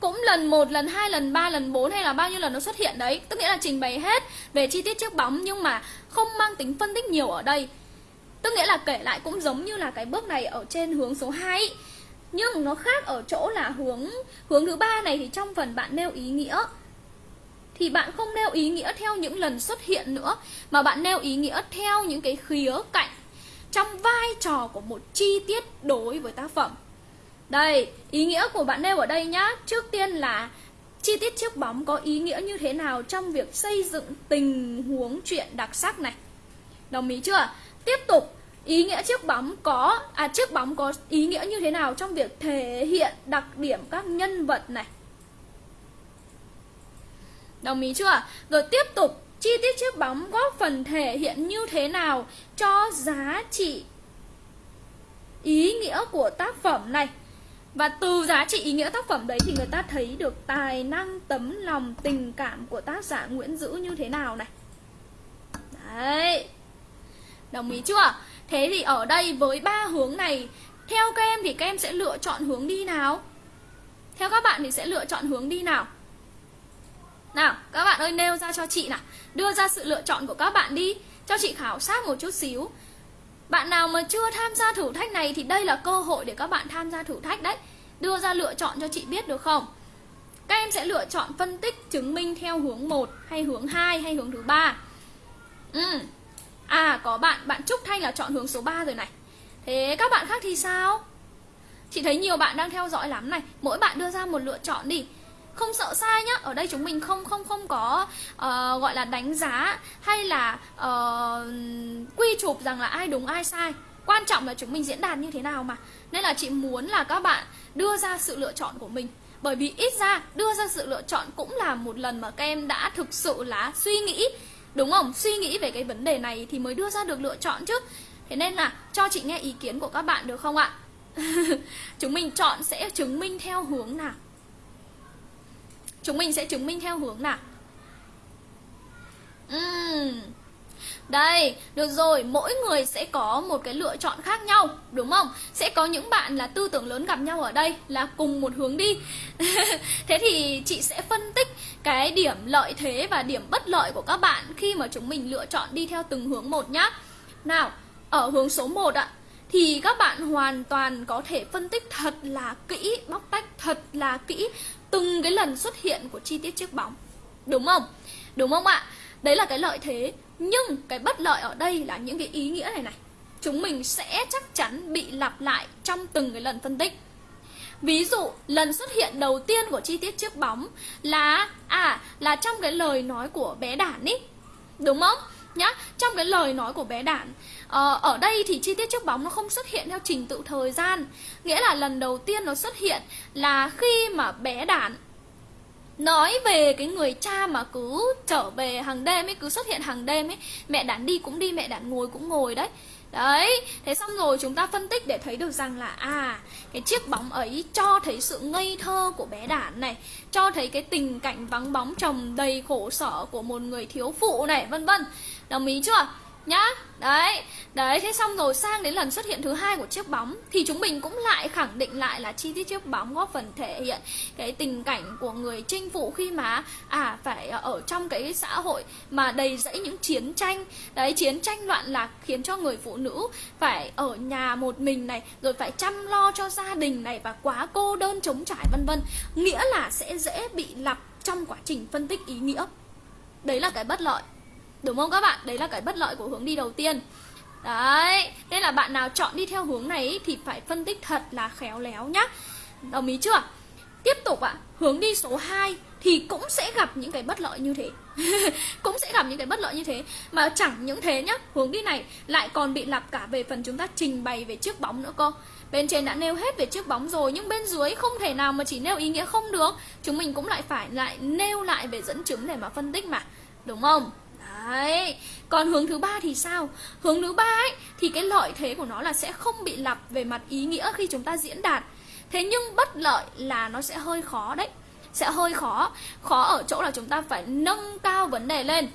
Cũng lần 1, lần 2, lần 3, lần 4 hay là bao nhiêu lần nó xuất hiện đấy. Tức nghĩa là trình bày hết về chi tiết chiếc bóng nhưng mà không mang tính phân tích nhiều ở đây. Tức nghĩa là kể lại cũng giống như là cái bước này ở trên hướng số 2 Nhưng nó khác ở chỗ là hướng hướng thứ ba này thì trong phần bạn nêu ý nghĩa thì bạn không nêu ý nghĩa theo những lần xuất hiện nữa mà bạn nêu ý nghĩa theo những cái khía cạnh trong vai trò của một chi tiết đối với tác phẩm đây ý nghĩa của bạn nêu ở đây nhá trước tiên là chi tiết chiếc bóng có ý nghĩa như thế nào trong việc xây dựng tình huống chuyện đặc sắc này. Đồng ý chưa? Tiếp tục, ý nghĩa chiếc bóng có à chiếc bóng có ý nghĩa như thế nào trong việc thể hiện đặc điểm các nhân vật này. Đồng ý chưa? Rồi tiếp tục, chi tiết chiếc bóng góp phần thể hiện như thế nào cho giá trị ý nghĩa của tác phẩm này. Và từ giá trị ý nghĩa tác phẩm đấy thì người ta thấy được tài năng, tấm lòng, tình cảm của tác giả Nguyễn Dữ như thế nào này. Đấy. Đồng ý chưa? Thế thì ở đây với ba hướng này, theo các em thì các em sẽ lựa chọn hướng đi nào? Theo các bạn thì sẽ lựa chọn hướng đi nào? Nào, các bạn ơi nêu ra cho chị nào. Đưa ra sự lựa chọn của các bạn đi. Cho chị khảo sát một chút xíu. Bạn nào mà chưa tham gia thử thách này Thì đây là cơ hội để các bạn tham gia thử thách đấy. Đưa ra lựa chọn cho chị biết được không? Các em sẽ lựa chọn phân tích chứng minh theo hướng 1 Hay hướng 2 hay hướng thứ ba. Ừ. À có bạn, bạn Trúc Thanh là chọn hướng số 3 rồi này. Thế các bạn khác thì sao? Chị thấy nhiều bạn đang theo dõi lắm này. Mỗi bạn đưa ra một lựa chọn đi không sợ sai nhá. Ở đây chúng mình không không không có uh, gọi là đánh giá hay là uh, quy chụp rằng là ai đúng ai sai. Quan trọng là chúng mình diễn đạt như thế nào mà. Nên là chị muốn là các bạn đưa ra sự lựa chọn của mình. Bởi vì ít ra đưa ra sự lựa chọn cũng là một lần mà các em đã thực sự là suy nghĩ đúng không? Suy nghĩ về cái vấn đề này thì mới đưa ra được lựa chọn chứ. Thế nên là cho chị nghe ý kiến của các bạn được không ạ? Chúng mình chọn sẽ chứng minh theo hướng nào? Chúng mình sẽ chứng minh theo hướng nào uhm. Đây, được rồi, mỗi người sẽ có một cái lựa chọn khác nhau, đúng không? Sẽ có những bạn là tư tưởng lớn gặp nhau ở đây là cùng một hướng đi. thế thì chị sẽ phân tích cái điểm lợi thế và điểm bất lợi của các bạn khi mà chúng mình lựa chọn đi theo từng hướng một nhá. Nào, ở hướng số 1 ạ, thì các bạn hoàn toàn có thể phân tích thật là kỹ, bóc tách thật là kỹ từng cái lần xuất hiện của chi tiết chiếc bóng. Đúng không? Đúng không ạ? Đấy là cái lợi thế, nhưng cái bất lợi ở đây là những cái ý nghĩa này này. Chúng mình sẽ chắc chắn bị lặp lại trong từng cái lần phân tích. Ví dụ, lần xuất hiện đầu tiên của chi tiết chiếc bóng là à là trong cái lời nói của bé Đản ý. Đúng không? Nhá, trong cái lời nói của bé Đản ờ, Ở đây thì chi tiết chiếc bóng nó không xuất hiện theo trình tự thời gian. Nghĩa là lần đầu tiên nó xuất hiện là khi mà bé Đản Nói về cái người cha mà cứ trở về hàng đêm ấy, cứ xuất hiện hàng đêm ấy. Mẹ Đản đi cũng đi, mẹ Đản ngồi cũng ngồi đấy. Đấy, thế xong rồi chúng ta phân tích để thấy được rằng là À, cái chiếc bóng ấy cho thấy sự ngây thơ của bé đản này Cho thấy cái tình cảnh vắng bóng chồng đầy khổ sở của một người thiếu phụ này, vân vân. Đồng ý chưa? Nhá, đấy đấy, thế xong rồi sang đến lần xuất hiện thứ hai của chiếc bóng, thì chúng mình cũng lại khẳng định lại là chi tiết chiếc bóng góp phần thể hiện cái tình cảnh của người chinh phụ khi mà à phải ở trong cái xã hội mà đầy rẫy những chiến tranh. Đấy, chiến tranh loạn lạc khiến cho người phụ nữ phải ở nhà một mình này, rồi phải chăm lo cho gia đình này và quá cô đơn chống trải, vân vân. Nghĩa là sẽ dễ bị lặp trong quá trình phân tích ý nghĩa. Đấy là cái bất lợi. Đúng không các bạn? Đấy là cái bất lợi của hướng đi đầu tiên. Đấy, nên là bạn nào chọn đi theo hướng này thì phải phân tích thật là khéo léo nhá. Đồng ý chưa? Tiếp tục ạ, à, hướng đi số 2 thì cũng sẽ gặp những cái bất lợi như thế. Cũng sẽ gặp những cái bất lợi như thế. Mà chẳng những thế nhá, hướng đi này lại còn bị lặp cả về phần chúng ta trình bày về chiếc bóng nữa cơ. Bên trên đã nêu hết về chiếc bóng rồi Nhưng bên dưới không thể nào mà chỉ nêu ý nghĩa không được. Chúng mình cũng lại phải lại nêu lại về dẫn chứng để mà phân tích mà. Đúng không? Đấy. Còn hướng thứ ba thì sao? Hướng thứ ba ấy, thì cái lợi thế của nó là sẽ không bị lặp về mặt ý nghĩa khi chúng ta diễn đạt. Thế nhưng bất lợi là nó sẽ hơi khó đấy. Sẽ hơi khó. Khó ở chỗ là chúng ta phải nâng cao vấn đề lên.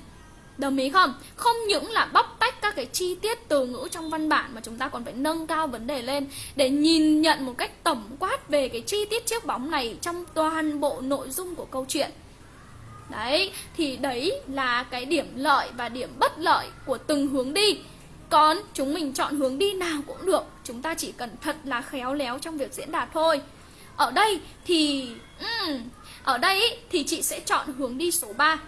Đồng ý không? Không những là bóc tách các cái chi tiết từ ngữ trong văn bản mà chúng ta còn phải nâng cao vấn đề lên để nhìn nhận một cách tổng quát về cái chi tiết chiếc bóng này trong toàn bộ nội dung của câu chuyện. Đấy, thì đấy là cái điểm lợi và điểm bất lợi của từng hướng đi. Còn chúng mình chọn hướng đi nào cũng được Chúng ta chỉ cần thật là khéo léo trong việc diễn đạt thôi. Ở đây thì... Um, ở đây thì chị sẽ chọn hướng đi số 3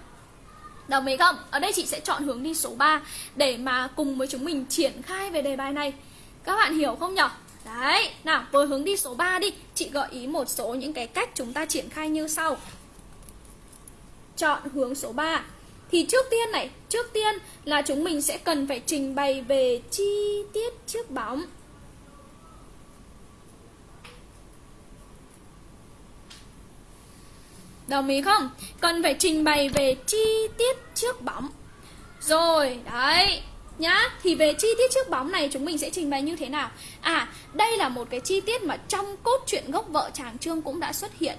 Đồng ý không? Ở đây chị sẽ chọn hướng đi số 3 Để mà cùng với chúng mình triển khai về đề bài này. Các bạn hiểu không nhỉ? Đấy, nào với hướng đi số 3 đi. Chị gợi ý một số những cái cách chúng ta triển khai như sau chọn hướng số 3 Thì trước tiên này, trước tiên là chúng mình sẽ cần phải trình bày về chi tiết chiếc bóng. Đồng ý không? Cần phải trình bày về chi tiết chiếc bóng. Rồi, đấy nhá. Thì về chi tiết chiếc bóng này chúng mình sẽ trình bày như thế nào? À, đây là một cái chi tiết mà trong cốt truyện gốc vợ chàng Trương cũng đã xuất hiện.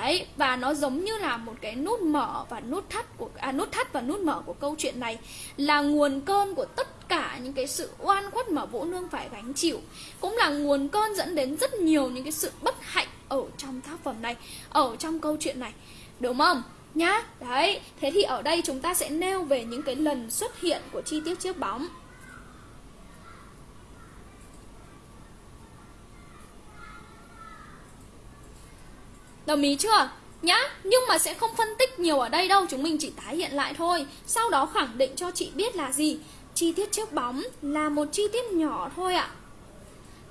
Đấy, và nó giống như là một cái nút mở và nút thắt của à nút thắt và nút mở của câu chuyện này là nguồn cơn của tất cả những cái sự oan khuất mà Vũ Nương phải gánh chịu, cũng là nguồn cơn dẫn đến rất nhiều những cái sự bất hạnh ở trong tác phẩm này, ở trong câu chuyện này. Đúng không? Nhá. Đấy, thế thì ở đây chúng ta sẽ nêu về những cái lần xuất hiện của chi tiết chiếc bóng. Đồng ý chưa? Nhá, nhưng mà sẽ không phân tích nhiều ở đây đâu Chúng mình chỉ tái hiện lại thôi Sau đó khẳng định cho chị biết là gì Chi tiết chiếc bóng là một chi tiết nhỏ thôi ạ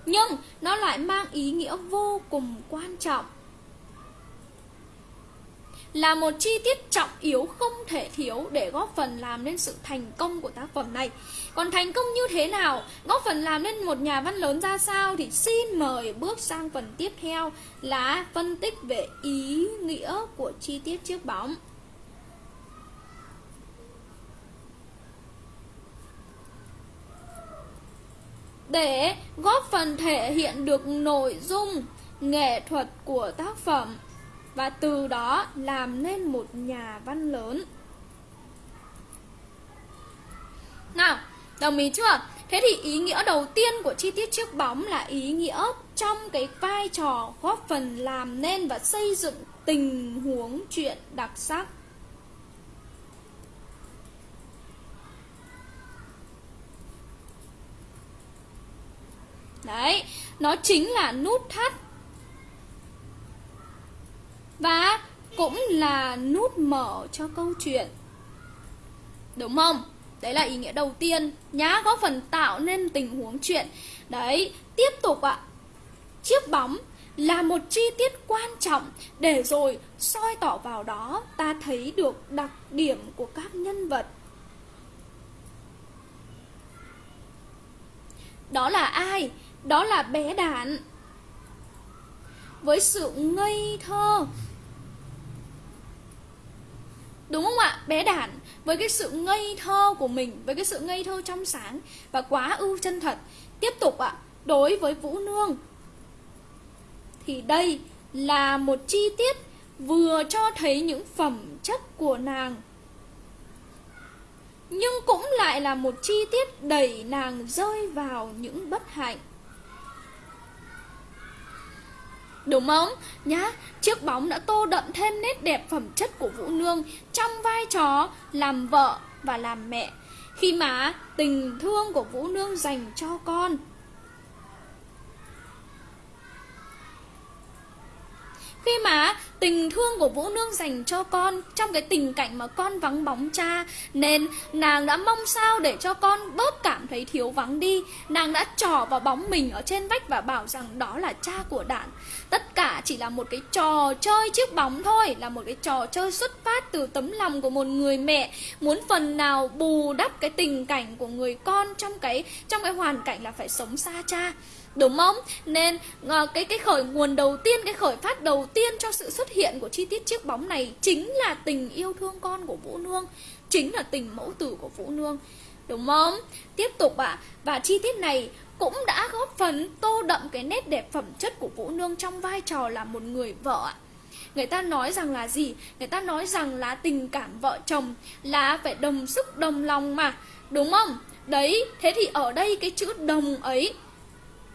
Nhưng nó lại mang ý nghĩa vô cùng quan trọng là một chi tiết trọng yếu không thể thiếu để góp phần làm nên sự thành công của tác phẩm này. Còn thành công như thế nào, góp phần làm nên một nhà văn lớn ra sao thì xin mời bước sang phần tiếp theo là phân tích về ý nghĩa của chi tiết chiếc bóng. Để góp phần thể hiện được nội dung nghệ thuật của tác phẩm và từ đó làm nên một nhà văn lớn. Nào, đồng ý chưa? Thế thì ý nghĩa đầu tiên của chi tiết chiếc bóng là ý nghĩa trong cái vai trò góp phần làm nên và xây dựng tình huống chuyện đặc sắc. Đấy, nó chính là nút thắt và cũng là nút mở cho câu chuyện Đúng không? Đấy là ý nghĩa đầu tiên Nhá góp phần tạo nên tình huống chuyện. Đấy, tiếp tục ạ. Chiếc bóng là một chi tiết quan trọng Để rồi soi tỏ vào đó ta thấy được đặc điểm của các nhân vật. Đó là ai? Đó là bé đàn Với sự ngây thơ. Đúng không ạ? Bé đản với cái sự ngây thơ của mình, với cái sự ngây thơ trong sáng và quá ưu chân thật. Tiếp tục ạ, đối với Vũ Nương thì đây là một chi tiết vừa cho thấy những phẩm chất của nàng nhưng cũng lại là một chi tiết đẩy nàng rơi vào những bất hạnh Đúng không? Nhá, chiếc bóng đã tô đậm thêm nét đẹp phẩm chất của Vũ Nương trong vai trò làm vợ và làm mẹ. Khi mà tình thương của Vũ Nương dành cho con Khi mà, tình thương của Vũ Nương dành cho con trong cái tình cảnh mà con vắng bóng cha, nên nàng đã mong sao để cho con bớt cảm thấy thiếu vắng đi. Nàng đã trò vào bóng mình ở trên vách và bảo rằng đó là cha của đản tất cả chỉ là một cái trò chơi chiếc bóng thôi, là một cái trò chơi xuất phát từ tấm lòng của một người mẹ, muốn phần nào bù đắp cái tình cảnh của người con trong cái trong cái hoàn cảnh là phải sống xa cha. Đúng không? Nên ờ, cái cái khởi nguồn đầu tiên, cái khởi phát đầu tiên cho sự xuất hiện của chi tiết chiếc bóng này chính là tình yêu thương con của Vũ Nương, chính là tình mẫu tử của Vũ Nương. Đúng không? Tiếp tục ạ, à, và chi tiết này cũng đã góp phần tô đậm cái nét đẹp phẩm chất của Vũ Nương trong vai trò là một người vợ ạ. Người ta nói rằng là gì? Người ta nói rằng là tình cảm vợ chồng là phải đồng sức đồng lòng mà, đúng không? Đấy, thế thì ở đây cái chữ đồng ấy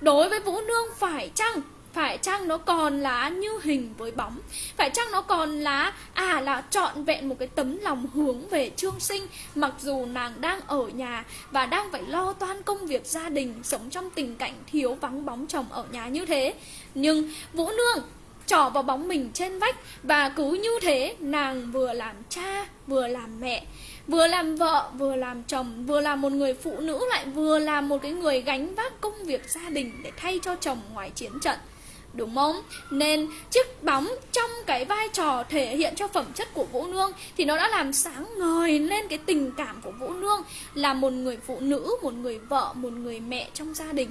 Đối với Vũ Nương, phải chăng phải chăng nó còn là như hình với bóng? Phải chăng nó còn là À là trọn vẹn một cái tấm lòng hướng về trương sinh, Mặc dù nàng đang ở nhà Và đang phải lo toan công việc gia đình, Sống trong tình cảnh thiếu vắng bóng chồng ở nhà như thế? Nhưng Vũ Nương trỏ vào bóng mình trên vách Và cứ như thế, nàng vừa làm cha, vừa làm mẹ Vừa làm vợ, vừa làm chồng, vừa là một người phụ nữ lại vừa là một cái người gánh vác công việc gia đình để thay cho chồng ngoài chiến trận. Đúng không? Nên chiếc bóng trong cái vai trò thể hiện cho phẩm chất của Vũ Nương Thì nó đã làm sáng ngời lên cái tình cảm của Vũ Nương Là một người phụ nữ, một người vợ, một người mẹ trong gia đình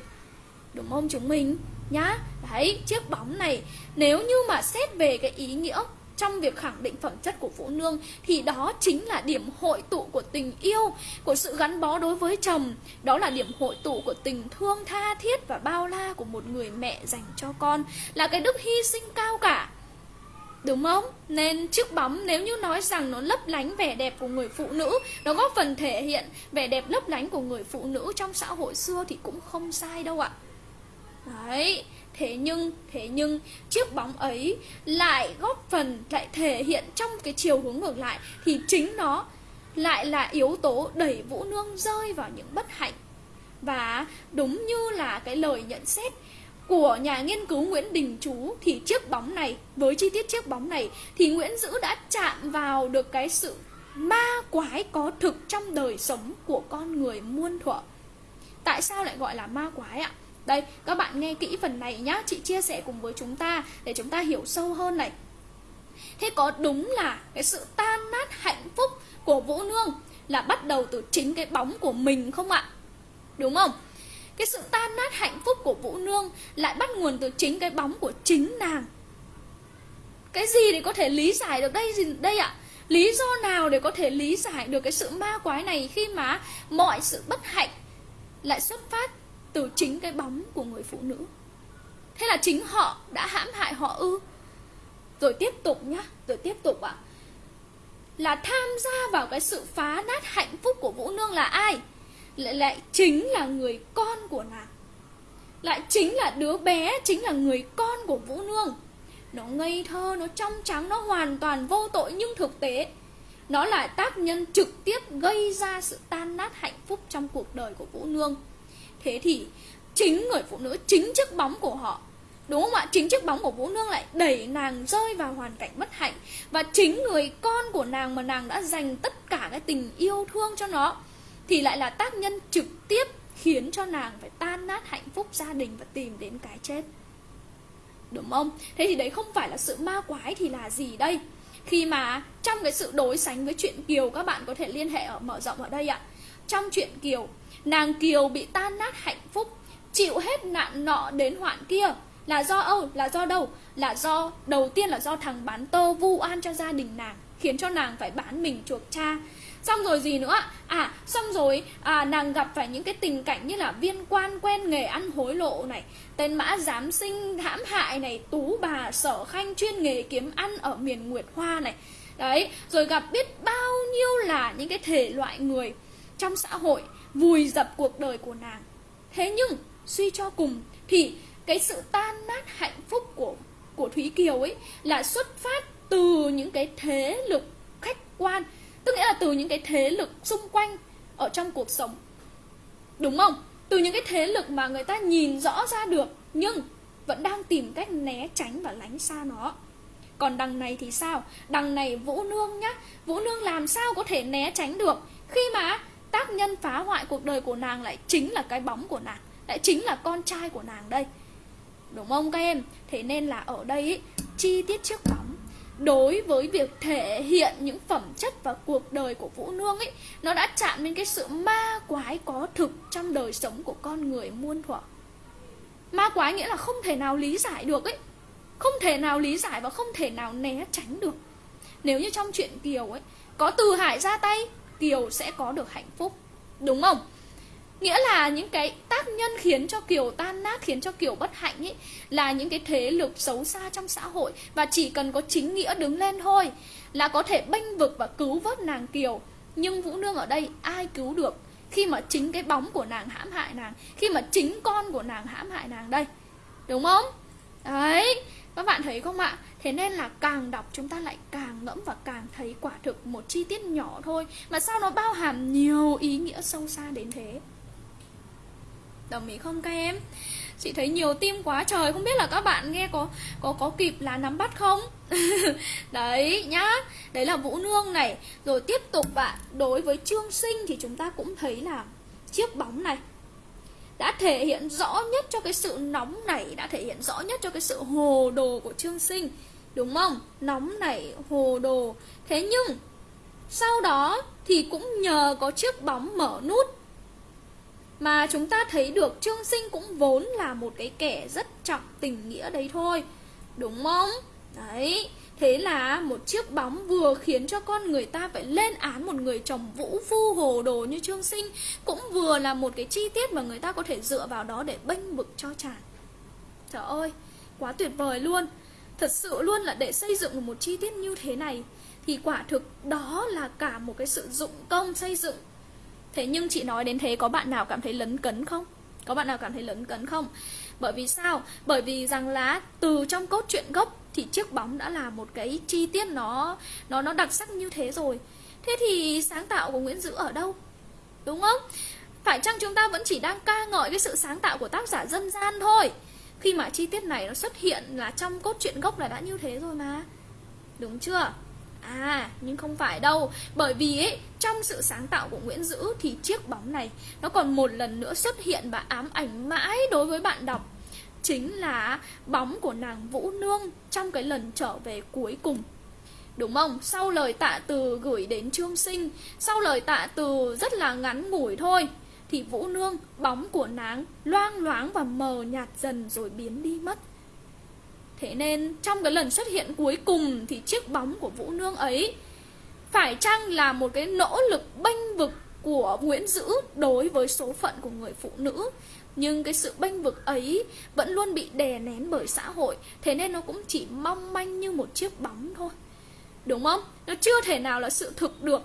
Đúng không chúng mình? Nhá Đấy, chiếc bóng này Nếu như mà xét về cái ý nghĩa trong việc khẳng định phẩm chất của phụ nương thì đó chính là điểm hội tụ của tình yêu, của sự gắn bó đối với chồng. Đó là điểm hội tụ của tình thương tha thiết và bao la của một người mẹ dành cho con, là cái đức hy sinh cao cả. Đúng không? Nên chiếc bóng nếu như nói rằng nó lấp lánh vẻ đẹp của người phụ nữ Nó góp phần thể hiện vẻ đẹp lấp lánh của người phụ nữ trong xã hội xưa thì cũng không sai đâu ạ Đấy Thế nhưng, thế nhưng chiếc bóng ấy lại góp phần, lại thể hiện trong cái chiều hướng ngược lại Thì chính nó lại là yếu tố đẩy Vũ Nương rơi vào những bất hạnh Và đúng như là cái lời nhận xét của nhà nghiên cứu Nguyễn Đình Chú Thì chiếc bóng này, với chi tiết chiếc bóng này Thì Nguyễn Dữ đã chạm vào được cái sự ma quái có thực trong đời sống của con người muôn thuở Tại sao lại gọi là ma quái ạ? Đây, các bạn nghe kỹ phần này nhá Chị chia sẻ cùng với chúng ta Để chúng ta hiểu sâu hơn này Thế có đúng là cái sự tan nát hạnh phúc của Vũ Nương Là bắt đầu từ chính cái bóng của mình không ạ? Đúng không? Cái sự tan nát hạnh phúc của Vũ Nương Lại bắt nguồn từ chính cái bóng của chính nàng Cái gì để có thể lý giải được đây đây ạ? Lý do nào để có thể lý giải được cái sự ma quái này Khi mà mọi sự bất hạnh lại xuất phát từ chính cái bóng của người phụ nữ. Thế là chính họ đã hãm hại họ ư? Rồi tiếp tục nhá, rồi tiếp tục ạ. À. là tham gia vào cái sự phá nát hạnh phúc của vũ nương là ai? Lại lại chính là người con của nàng. Lại chính là đứa bé, chính là người con của vũ nương. Nó ngây thơ, nó trong trắng, nó hoàn toàn vô tội nhưng thực tế, nó là tác nhân trực tiếp gây ra sự tan nát hạnh phúc trong cuộc đời của vũ nương. Thế thì chính người phụ nữ, chính chiếc bóng của họ Đúng không ạ? Chính chiếc bóng của Vũ Nương lại đẩy nàng rơi vào hoàn cảnh bất hạnh Và chính người con của nàng mà nàng đã dành tất cả cái tình yêu thương cho nó Thì lại là tác nhân trực tiếp khiến cho nàng phải tan nát hạnh phúc gia đình và tìm đến cái chết Đúng không? Thế thì đấy không phải là sự ma quái thì là gì đây? Khi mà trong cái sự đối sánh với chuyện Kiều các bạn có thể liên hệ ở mở rộng ở đây ạ Trong chuyện Kiều Nàng Kiều bị tan nát hạnh phúc Chịu hết nạn nọ đến hoạn kia. Là do âu, là do đâu? Là do, đầu tiên là do thằng bán tơ vu oan cho gia đình nàng Khiến cho nàng phải bán mình chuộc cha. Xong rồi gì nữa? À xong rồi à, nàng gặp phải những cái tình cảnh như là viên quan quen nghề ăn hối lộ này Tên mã giám sinh hãm hại này Tú bà sở khanh chuyên nghề kiếm ăn ở miền Nguyệt Hoa này. Đấy rồi gặp biết bao nhiêu là những cái thể loại người trong xã hội vùi dập cuộc đời của nàng. Thế nhưng, suy cho cùng, thì cái sự tan nát hạnh phúc của của thúy kiều ấy là xuất phát từ những cái thế lực khách quan, tức nghĩa là từ những cái thế lực xung quanh ở trong cuộc sống. Đúng không? Từ những cái thế lực mà người ta nhìn rõ ra được, nhưng vẫn đang tìm cách né tránh và lánh xa nó. Còn đằng này thì sao? Đằng này vũ nương nhá. Vũ nương làm sao có thể né tránh được? Khi mà tác nhân phá hoại cuộc đời của nàng lại chính là cái bóng của nàng lại chính là con trai của nàng đây. Đúng không các em? Thế nên là ở đây ý, chi tiết chiếc bóng. Đối với việc thể hiện những phẩm chất và cuộc đời của vũ nương ấy nó đã chạm đến cái sự ma quái có thực trong đời sống của con người muôn thuở. Ma quái nghĩa là không thể nào lý giải được ấy không thể nào lý giải và không thể nào né tránh được. Nếu như trong chuyện kiều ấy có từ hải ra tay Kiều sẽ có được hạnh phúc Đúng không? Nghĩa là những cái tác nhân khiến cho Kiều tan nát, khiến cho Kiều bất hạnh ấy Là những cái thế lực xấu xa trong xã hội Và chỉ cần có chính nghĩa đứng lên thôi Là có thể bênh vực và cứu vớt nàng Kiều Nhưng Vũ Nương ở đây ai cứu được Khi mà chính cái bóng của nàng hãm hại nàng Khi mà chính con của nàng hãm hại nàng đây Đúng không? Đấy các bạn thấy không ạ? Thế nên là càng đọc chúng ta lại càng ngẫm và càng thấy quả thực một chi tiết nhỏ thôi Mà sao nó bao hàm nhiều ý nghĩa sâu xa đến thế Đồng ý không các em? Chị thấy nhiều tim quá trời, Không biết là các bạn nghe có có có kịp là nắm bắt không? Đấy nhá, Đấy là Vũ Nương này Rồi tiếp tục bạn, Đối với Trương Sinh thì chúng ta cũng thấy là Chiếc bóng này đã thể hiện rõ nhất cho cái sự nóng nảy đã thể hiện rõ nhất cho cái sự hồ đồ của trương sinh, đúng không? Nóng nảy hồ đồ. Thế nhưng, sau đó thì cũng nhờ có chiếc bóng mở nút mà chúng ta thấy được Trương Sinh cũng vốn là một cái kẻ rất trọng tình nghĩa đấy thôi, Đúng không? Đấy. Thế là một chiếc bóng vừa khiến cho con người ta phải lên án một người chồng vũ phu hồ đồ như Trương Sinh Cũng vừa là một cái chi tiết mà người ta có thể dựa vào đó để bênh vực cho chàng Trời ơi, quá tuyệt vời luôn Thật sự luôn là để xây dựng một chi tiết như thế này Thì quả thực đó là cả một cái sự dụng công xây dựng Thế nhưng chị nói đến thế có bạn nào cảm thấy lấn cấn không? Có bạn nào cảm thấy lấn cấn không? Bởi vì sao? Bởi vì rằng là từ trong cốt truyện gốc thì chiếc bóng đã là một cái chi tiết nó nó nó đặc sắc như thế rồi. Thế thì sáng tạo của Nguyễn Dữ ở đâu? Đúng không? Phải chăng chúng ta vẫn chỉ đang ca ngợi cái sự sáng tạo của tác giả dân gian thôi? Khi mà chi tiết này nó xuất hiện là trong cốt truyện gốc là đã như thế rồi mà. Đúng chưa? À, nhưng không phải đâu Bởi vì ấy, trong sự sáng tạo của Nguyễn Dữ Thì chiếc bóng này Nó còn một lần nữa xuất hiện và ám ảnh mãi đối với bạn đọc Chính là bóng của nàng Vũ Nương Trong cái lần trở về cuối cùng. Đúng không? Sau lời tạ từ gửi đến Trương Sinh Sau lời tạ từ rất là ngắn ngủi thôi Thì Vũ Nương, bóng của nàng loang loáng và mờ nhạt dần rồi biến đi mất. Thế nên trong cái lần xuất hiện cuối cùng thì chiếc bóng của Vũ Nương ấy phải chăng là một cái nỗ lực bênh vực của Nguyễn Dữ đối với số phận của người phụ nữ? Nhưng cái sự bênh vực ấy vẫn luôn bị đè nén bởi xã hội thế nên nó cũng chỉ mong manh như một chiếc bóng thôi. Đúng không? Nó chưa thể nào là sự thực được.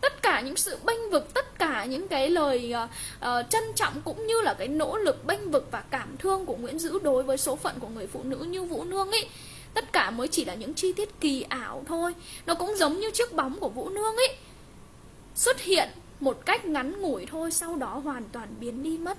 Tất cả những sự bênh vực tất cả những cái lời uh, uh, trân trọng cũng như là cái nỗ lực bênh vực và cảm thương của Nguyễn Dữ đối với số phận của người phụ nữ như Vũ Nương ấy tất cả mới chỉ là những chi tiết kỳ ảo thôi. Nó cũng giống như chiếc bóng của Vũ Nương ấy. Xuất hiện một cách ngắn ngủi thôi sau đó hoàn toàn biến đi mất.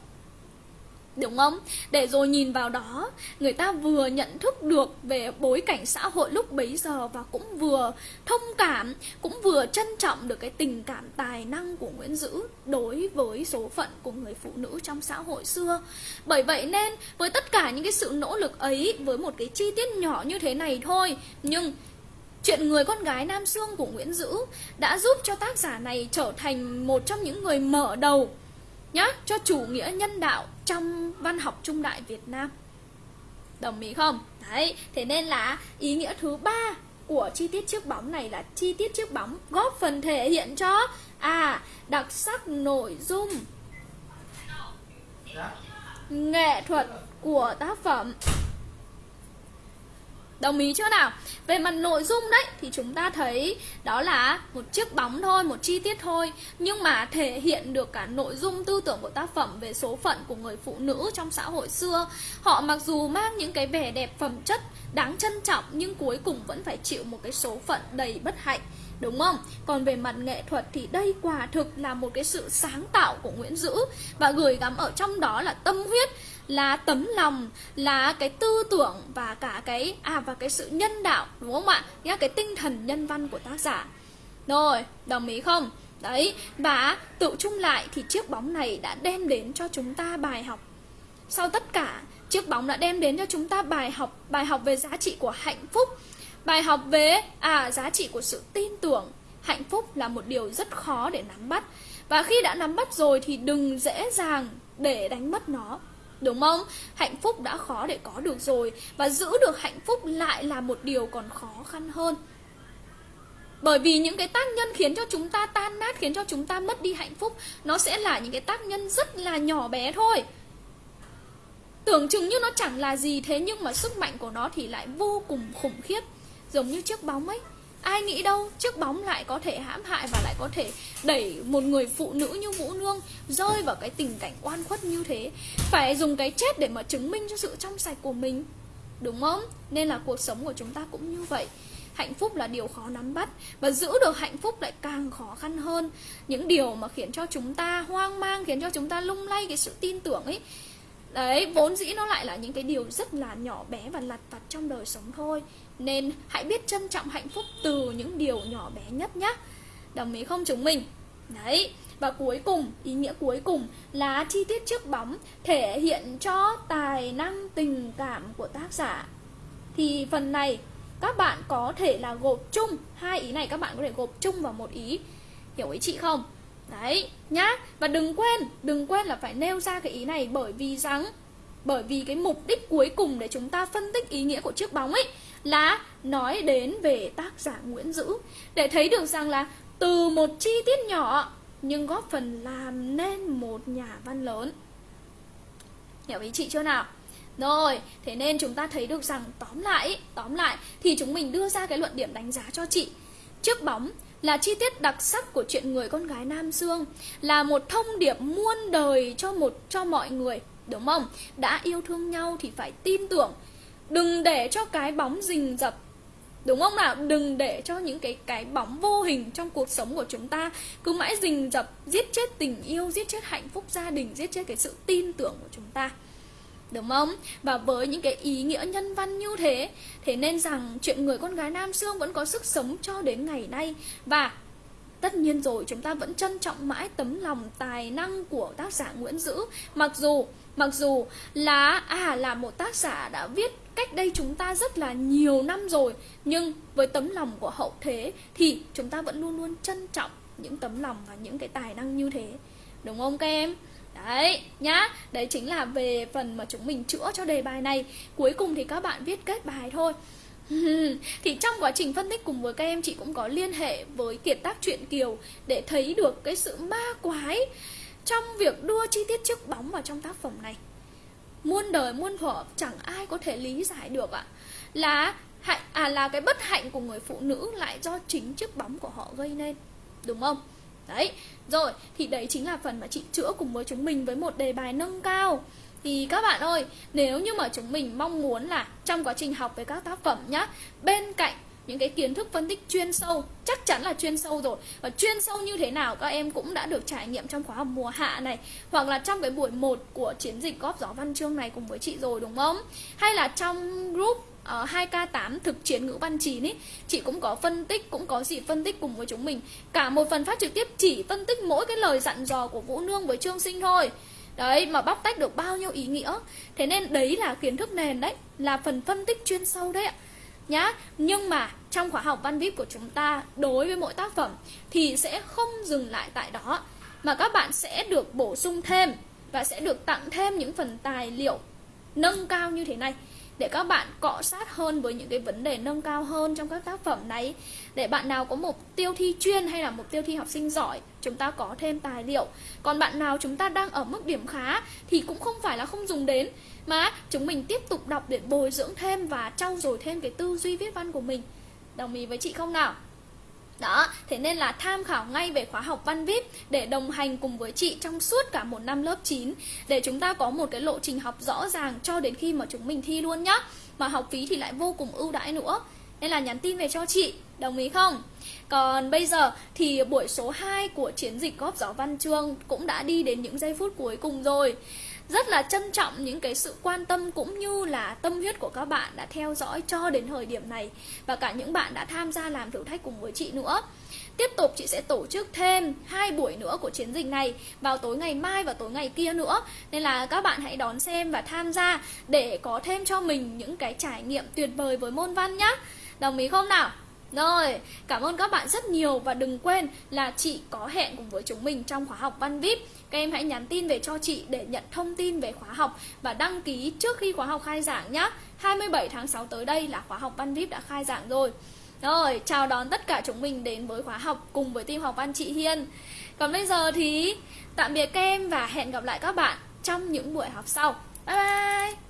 Đúng không? Để rồi nhìn vào đó, Người ta vừa nhận thức được về bối cảnh xã hội lúc bấy giờ Và cũng vừa thông cảm, Cũng vừa trân trọng được cái tình cảm tài năng của Nguyễn Dữ Đối với số phận của người phụ nữ trong xã hội xưa Bởi vậy nên, với tất cả những cái sự nỗ lực ấy, Với một cái chi tiết nhỏ như thế này thôi, Nhưng Chuyện người con gái Nam Sương của Nguyễn Dữ đã giúp cho tác giả này trở thành một trong những người mở đầu nhá cho chủ nghĩa nhân đạo trong văn học trung đại Việt Nam. Đồng ý không? Đấy thế nên là ý nghĩa thứ ba của chi tiết chiếc bóng này là chi tiết chiếc bóng góp phần thể hiện cho à đặc sắc nội dung nghệ thuật của tác phẩm Đồng ý chưa nào? Về mặt nội dung đấy thì chúng ta thấy đó là một chiếc bóng thôi, một chi tiết thôi Nhưng mà thể hiện được cả nội dung tư tưởng của tác phẩm về số phận của người phụ nữ trong xã hội xưa Họ mặc dù mang những cái vẻ đẹp phẩm chất đáng trân trọng nhưng cuối cùng vẫn phải chịu một cái số phận đầy bất hạnh Đúng không? Còn về mặt nghệ thuật thì đây quả thực là một cái sự sáng tạo của Nguyễn Dữ Và gửi gắm ở trong đó là tâm huyết là tấm lòng, là cái tư tưởng và cả cái à và cái sự nhân đạo, đúng không ạ? Nhá, cái tinh thần nhân văn của tác giả. Rồi, đồng ý không? Đấy, và tự chung lại thì chiếc bóng này đã đem đến cho chúng ta bài học. Sau tất cả, chiếc bóng đã đem đến cho chúng ta bài học bài học về giá trị của hạnh phúc, bài học về à giá trị của sự tin tưởng. Hạnh phúc là một điều rất khó để nắm bắt. Và khi đã nắm bắt rồi thì đừng dễ dàng để đánh mất nó. Đúng không? Hạnh phúc đã khó để có được rồi, Và giữ được hạnh phúc lại là một điều còn khó khăn hơn. Bởi vì những cái tác nhân khiến cho chúng ta tan nát, Khiến cho chúng ta mất đi hạnh phúc, Nó sẽ là những cái tác nhân rất là nhỏ bé thôi. Tưởng chừng như nó chẳng là gì, Thế nhưng mà sức mạnh của nó thì lại vô cùng khủng khiếp, Giống như chiếc bóng ấy. Ai nghĩ đâu, chiếc bóng lại có thể hãm hại và lại có thể đẩy một người phụ nữ như Vũ Nương rơi vào cái tình cảnh oan khuất như thế. Phải dùng cái chết để mà chứng minh cho sự trong sạch của mình, Đúng không? Nên là cuộc sống của chúng ta cũng như vậy. Hạnh phúc là điều khó nắm bắt Và giữ được hạnh phúc lại càng khó khăn hơn. Những điều mà khiến cho chúng ta hoang mang, Khiến cho chúng ta lung lay cái sự tin tưởng ấy Đấy, vốn dĩ nó lại là những cái điều rất là nhỏ bé và lặt vặt trong đời sống thôi Nên hãy biết trân trọng hạnh phúc từ những điều nhỏ bé nhất nhé Đồng ý không chúng mình? Đấy, Và cuối cùng, ý nghĩa cuối cùng là chi tiết trước bóng thể hiện cho tài năng tình cảm của tác giả. Thì phần này các bạn có thể là gộp chung hai ý này các bạn có thể gộp chung vào một ý. Hiểu ý chị không? Đấy, nhá. Và đừng quên, đừng quên là phải nêu ra cái ý này bởi vì rằng bởi vì cái mục đích cuối cùng để chúng ta phân tích ý nghĩa của chiếc bóng ấy là nói đến về tác giả Nguyễn Dữ để thấy được rằng là từ một chi tiết nhỏ nhưng góp phần làm nên một nhà văn lớn. Hiểu ý chị chưa nào? Rồi, thế nên chúng ta thấy được rằng tóm lại, tóm lại thì chúng mình đưa ra cái luận điểm đánh giá cho chị. Chiếc bóng là chi tiết đặc sắc của chuyện người con gái Nam Dương, là một thông điệp muôn đời cho một cho mọi người, đúng không? Đã yêu thương nhau thì phải tin tưởng, đừng để cho cái bóng rình rập Đúng không nào? Đừng để cho những cái cái bóng vô hình trong cuộc sống của chúng ta cứ mãi rình rập, giết chết tình yêu, giết chết hạnh phúc gia đình, giết chết cái sự tin tưởng của chúng ta. Đúng không? Và với những cái ý nghĩa nhân văn như thế Thế nên rằng chuyện người con gái Nam xương vẫn có sức sống cho đến ngày nay Và tất nhiên rồi, chúng ta vẫn trân trọng mãi tấm lòng tài năng của tác giả Nguyễn Dữ Mặc dù mặc dù là à là một tác giả đã viết cách đây chúng ta rất là nhiều năm rồi, Nhưng với tấm lòng của hậu thế thì chúng ta vẫn luôn luôn trân trọng những tấm lòng và những cái tài năng như thế Đúng không các em? Đấy, nhá. Đấy chính là về phần mà chúng mình chữa cho đề bài này. Cuối cùng thì các bạn viết kết bài thôi. Thì trong quá trình phân tích cùng với các em chị cũng có liên hệ với kiệt tác truyện kiều để thấy được cái sự ma quái trong việc đưa chi tiết chiếc bóng vào trong tác phẩm này. Muôn đời muôn thuở chẳng ai có thể lý giải được ạ. Là hạnh à là cái bất hạnh của người phụ nữ lại do chính chiếc bóng của họ gây nên đúng không? Đấy, rồi thì đấy chính là phần mà chị chữa cùng với chúng mình với một đề bài nâng cao. Thì các bạn ơi, nếu như mà chúng mình mong muốn là trong quá trình học về các tác phẩm nhá Bên cạnh những cái kiến thức phân tích chuyên sâu chắc chắn là chuyên sâu rồi. Và chuyên sâu như thế nào các em cũng đã được trải nghiệm trong khóa học mùa hạ này hoặc là trong cái buổi 1 của chiến dịch góp gió văn chương này cùng với chị rồi đúng không? Hay là trong group Ờ, uh, 2K8 thực chiến ngữ văn 9 ý Chị cũng có phân tích, cũng có gì phân tích cùng với chúng mình. Cả một phần phát trực tiếp chỉ phân tích mỗi cái lời dặn dò của Vũ Nương với Trương Sinh thôi. Đấy, mà bóc tách được bao nhiêu ý nghĩa. Thế nên đấy là kiến thức nền đấy Là phần phân tích chuyên sâu đấy ạ. Nhá, nhưng mà trong khóa học văn VIP của chúng ta Đối với mỗi tác phẩm Thì sẽ không dừng lại tại đó Mà các bạn sẽ được bổ sung thêm Và sẽ được tặng thêm những phần tài liệu Nâng cao như thế này để các bạn cọ sát hơn với những cái vấn đề nâng cao hơn trong các tác phẩm này. Để bạn nào có mục tiêu thi chuyên hay là mục tiêu thi học sinh giỏi, chúng ta có thêm tài liệu. Còn bạn nào chúng ta đang ở mức điểm khá thì cũng không phải là không dùng đến, mà chúng mình tiếp tục đọc để bồi dưỡng thêm và trau dồi thêm cái tư duy viết văn của mình. Đồng ý với chị không nào? Đó, thế nên là tham khảo ngay về khóa học văn VIP để đồng hành cùng với chị trong suốt cả một năm lớp 9 để chúng ta có một cái lộ trình học rõ ràng cho đến khi mà chúng mình thi luôn nhá. Mà học phí thì lại vô cùng ưu đãi nữa. Nên là nhắn tin về cho chị, đồng ý không? Còn bây giờ thì buổi số 2 của chiến dịch góp gió văn chương cũng đã đi đến những giây phút cuối cùng rồi rất là trân trọng những cái sự quan tâm cũng như là tâm huyết của các bạn đã theo dõi cho đến thời điểm này và cả những bạn đã tham gia làm thử thách cùng với chị nữa. Tiếp tục chị sẽ tổ chức thêm hai buổi nữa của chiến dịch này vào tối ngày mai và tối ngày kia nữa. Nên là các bạn hãy đón xem và tham gia để có thêm cho mình những cái trải nghiệm tuyệt vời với môn văn nhé. Đồng ý không nào? Rồi, cảm ơn các bạn rất nhiều và đừng quên là chị có hẹn cùng với chúng mình trong khóa học Văn VIP. Các em hãy nhắn tin về cho chị để nhận thông tin về khóa học và đăng ký trước khi khóa học khai giảng nhé. 27 tháng 6 tới đây là khóa học Văn VIP đã khai giảng rồi. Rồi, chào đón tất cả chúng mình đến với khóa học cùng với team học văn chị Hiên. Còn bây giờ thì tạm biệt các em và hẹn gặp lại các bạn trong những buổi học sau. Bye bye!